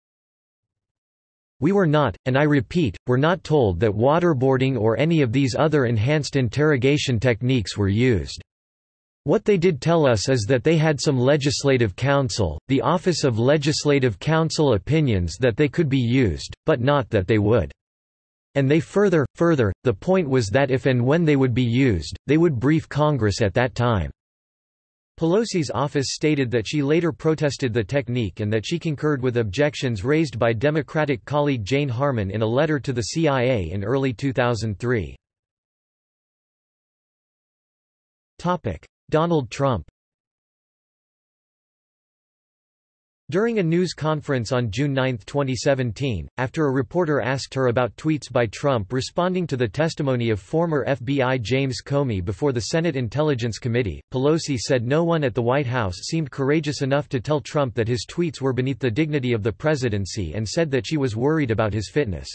we were not, and I repeat, were not told that waterboarding or any of these other enhanced interrogation techniques were used. What they did tell us is that they had some legislative counsel, the Office of Legislative Counsel opinions that they could be used, but not that they would. And they further, further, the point was that if and when they would be used, they would brief Congress at that time. Pelosi's office stated that she later protested the technique and that she concurred with objections raised by Democratic colleague Jane Harman in a letter to the CIA in early 2003. Donald Trump During a news conference on June 9, 2017, after a reporter asked her about tweets by Trump responding to the testimony of former FBI James Comey before the Senate Intelligence Committee, Pelosi said no one at the White House seemed courageous enough to tell Trump that his tweets were beneath the dignity of the presidency and said that she was worried about his fitness.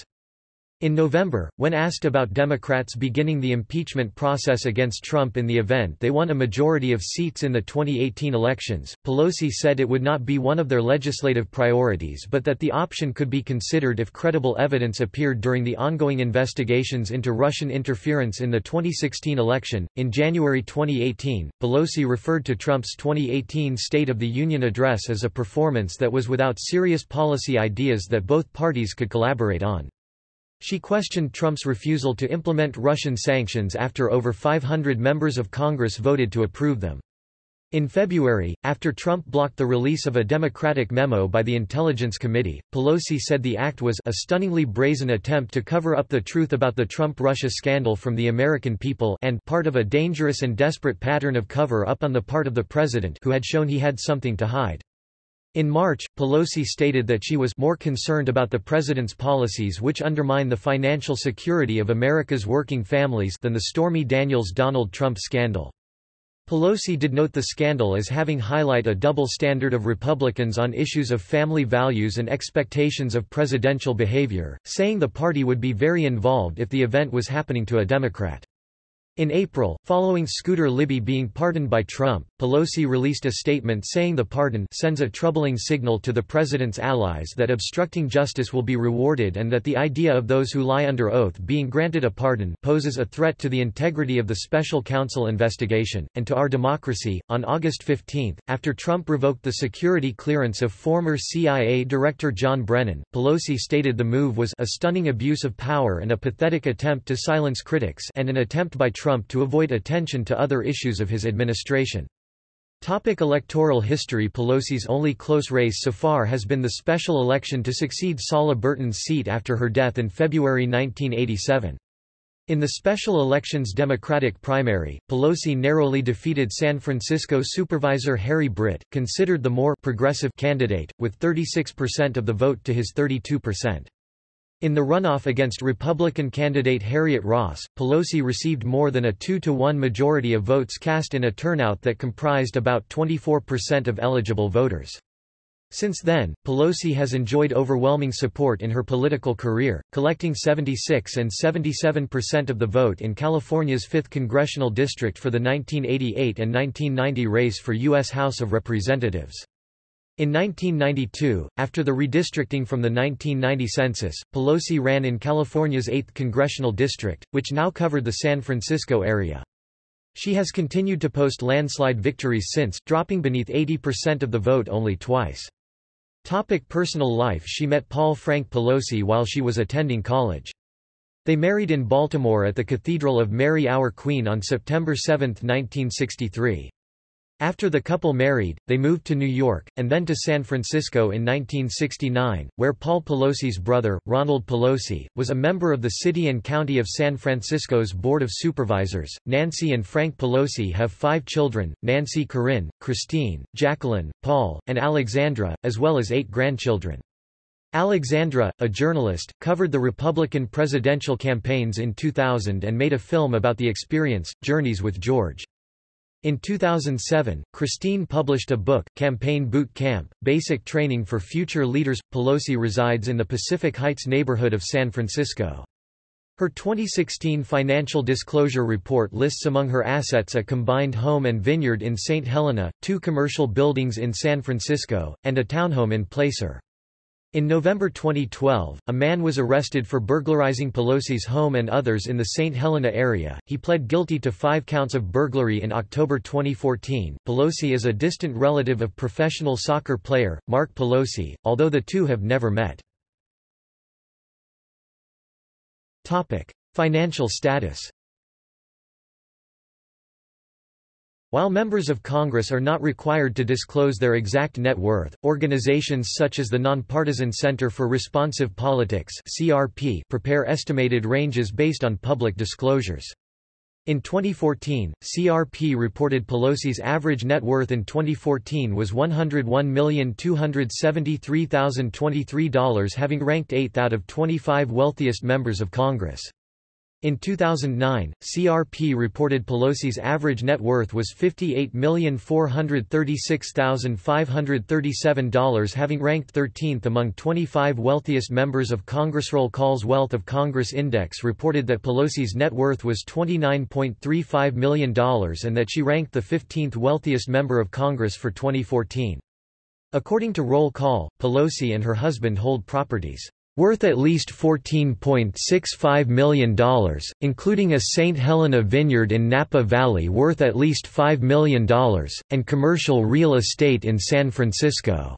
In November, when asked about Democrats beginning the impeachment process against Trump in the event they won a majority of seats in the 2018 elections, Pelosi said it would not be one of their legislative priorities but that the option could be considered if credible evidence appeared during the ongoing investigations into Russian interference in the 2016 election. In January 2018, Pelosi referred to Trump's 2018 State of the Union address as a performance that was without serious policy ideas that both parties could collaborate on. She questioned Trump's refusal to implement Russian sanctions after over 500 members of Congress voted to approve them. In February, after Trump blocked the release of a Democratic memo by the Intelligence Committee, Pelosi said the act was a stunningly brazen attempt to cover up the truth about the Trump-Russia scandal from the American people and part of a dangerous and desperate pattern of cover-up on the part of the president who had shown he had something to hide. In March, Pelosi stated that she was more concerned about the president's policies which undermine the financial security of America's working families than the Stormy Daniels-Donald Trump scandal. Pelosi did note the scandal as having highlight a double standard of Republicans on issues of family values and expectations of presidential behavior, saying the party would be very involved if the event was happening to a Democrat. In April, following Scooter Libby being pardoned by Trump, Pelosi released a statement saying the pardon sends a troubling signal to the president's allies that obstructing justice will be rewarded and that the idea of those who lie under oath being granted a pardon poses a threat to the integrity of the special counsel investigation, and to our democracy. On August 15, after Trump revoked the security clearance of former CIA Director John Brennan, Pelosi stated the move was a stunning abuse of power and a pathetic attempt to silence critics and an attempt by Trump Trump to avoid attention to other issues of his administration. Topic electoral history Pelosi's only close race so far has been the special election to succeed Sala Burton's seat after her death in February 1987. In the special elections Democratic primary, Pelosi narrowly defeated San Francisco Supervisor Harry Britt, considered the more progressive candidate, with 36% of the vote to his 32%. In the runoff against Republican candidate Harriet Ross, Pelosi received more than a 2-to-1 majority of votes cast in a turnout that comprised about 24% of eligible voters. Since then, Pelosi has enjoyed overwhelming support in her political career, collecting 76 and 77% of the vote in California's 5th congressional district for the 1988 and 1990 race for U.S. House of Representatives. In 1992, after the redistricting from the 1990 census, Pelosi ran in California's 8th congressional district, which now covered the San Francisco area. She has continued to post landslide victories since, dropping beneath 80% of the vote only twice. Topic personal life She met Paul Frank Pelosi while she was attending college. They married in Baltimore at the Cathedral of Mary Our Queen on September 7, 1963. After the couple married, they moved to New York, and then to San Francisco in 1969, where Paul Pelosi's brother, Ronald Pelosi, was a member of the City and County of San Francisco's Board of Supervisors. Nancy and Frank Pelosi have five children Nancy Corinne, Christine, Jacqueline, Paul, and Alexandra, as well as eight grandchildren. Alexandra, a journalist, covered the Republican presidential campaigns in 2000 and made a film about the experience, Journeys with George. In 2007, Christine published a book, Campaign Boot Camp, Basic Training for Future Leaders. Pelosi resides in the Pacific Heights neighborhood of San Francisco. Her 2016 financial disclosure report lists among her assets a combined home and vineyard in St. Helena, two commercial buildings in San Francisco, and a townhome in Placer. In November 2012, a man was arrested for burglarizing Pelosi's home and others in the St. Helena area. He pled guilty to five counts of burglary in October 2014. Pelosi is a distant relative of professional soccer player, Marc Pelosi, although the two have never met. Topic. Financial status While members of Congress are not required to disclose their exact net worth, organizations such as the Nonpartisan Center for Responsive Politics (CRP) prepare estimated ranges based on public disclosures. In 2014, CRP reported Pelosi's average net worth in 2014 was $101,273,023 having ranked 8th out of 25 wealthiest members of Congress. In 2009, CRP reported Pelosi's average net worth was $58,436,537 having ranked 13th among 25 wealthiest members of Congress. Roll Call's Wealth of Congress Index reported that Pelosi's net worth was $29.35 million and that she ranked the 15th wealthiest member of Congress for 2014. According to Roll Call, Pelosi and her husband hold properties worth at least $14.65 million, including a St. Helena vineyard in Napa Valley worth at least $5 million, and commercial real estate in San Francisco.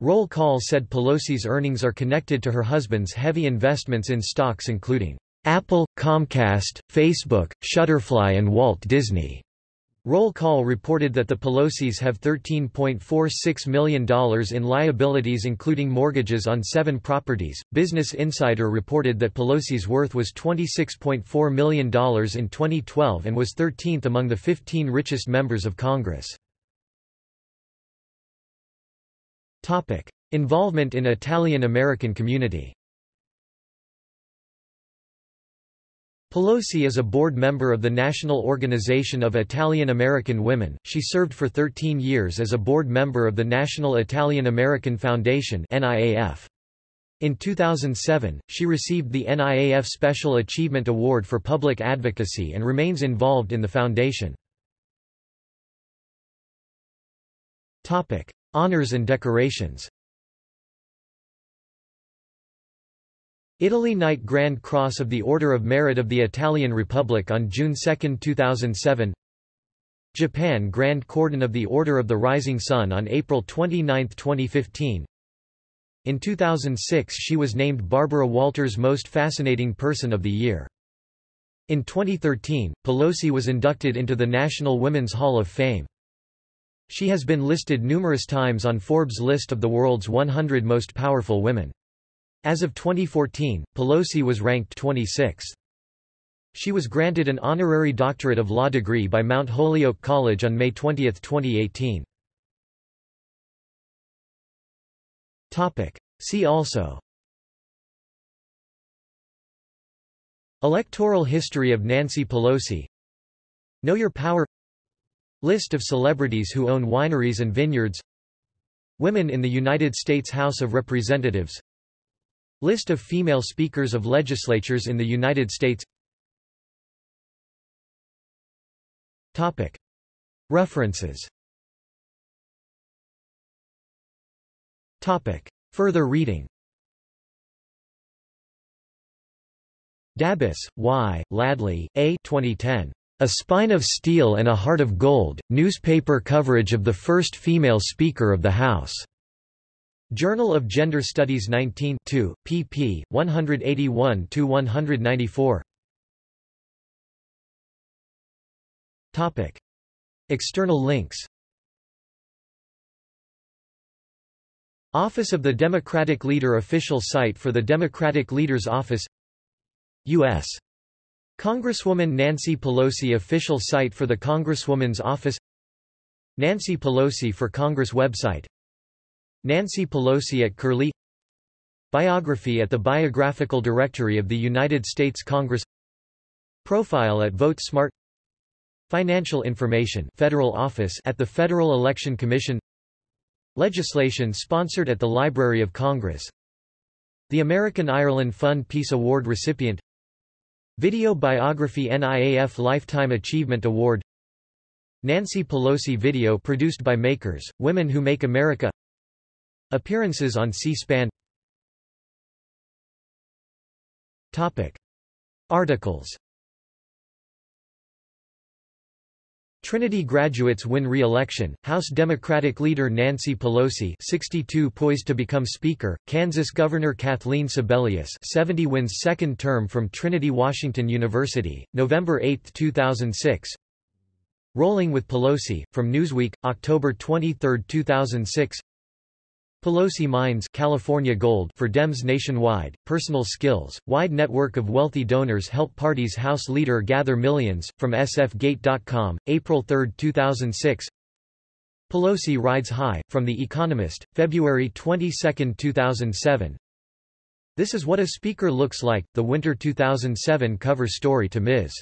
Roll Call said Pelosi's earnings are connected to her husband's heavy investments in stocks including Apple, Comcast, Facebook, Shutterfly and Walt Disney. Roll Call reported that the Pelosi's have $13.46 million in liabilities including mortgages on seven properties. Business Insider reported that Pelosi's worth was $26.4 million in 2012 and was 13th among the 15 richest members of Congress. Topic. Involvement in Italian-American community Pelosi is a board member of the National Organization of Italian American Women. She served for 13 years as a board member of the National Italian American Foundation (NIAF). In 2007, she received the NIAF Special Achievement Award for Public Advocacy and remains involved in the foundation. Topic: Honors and decorations. Italy Knight Grand Cross of the Order of Merit of the Italian Republic on June 2, 2007 Japan Grand Cordon of the Order of the Rising Sun on April 29, 2015 In 2006 she was named Barbara Walters Most Fascinating Person of the Year. In 2013, Pelosi was inducted into the National Women's Hall of Fame. She has been listed numerous times on Forbes' list of the world's 100 most powerful women. As of 2014, Pelosi was ranked 26th. She was granted an honorary doctorate of law degree by Mount Holyoke College on May 20, 2018. Topic. See also Electoral history of Nancy Pelosi Know Your Power List of celebrities who own wineries and vineyards Women in the United States House of Representatives List of female speakers of legislatures in the United States Topic. References Topic. Further reading Dabbous, Y., Ladley, A. 2010. A Spine of Steel and a Heart of Gold, newspaper coverage of the first female Speaker of the House. Journal of Gender Studies 19 2, pp. 181–194 Topic. External links Office of the Democratic Leader Official site for the Democratic Leader's Office U.S. Congresswoman Nancy Pelosi Official site for the Congresswoman's Office Nancy Pelosi for Congress website Nancy Pelosi at Curlie. Biography at the Biographical Directory of the United States Congress. Profile at VoteSmart Financial information Federal Office at the Federal Election Commission. Legislation sponsored at the Library of Congress. The American Ireland Fund Peace Award recipient. Video biography NIAF Lifetime Achievement Award. Nancy Pelosi video produced by Makers, Women Who Make America Appearances on C-SPAN. Articles. Trinity graduates win re-election, House Democratic leader Nancy Pelosi 62 poised to become Speaker, Kansas Governor Kathleen Sebelius 70 wins second term from Trinity Washington University, November 8, 2006 Rolling with Pelosi, from Newsweek, October 23, 2006 Pelosi Mines California Gold for Dems nationwide, personal skills, wide network of wealthy donors help party's House leader gather millions, from sfgate.com, April 3, 2006 Pelosi rides high, from The Economist, February 22, 2007 This is what a speaker looks like, the winter 2007 cover story to Ms.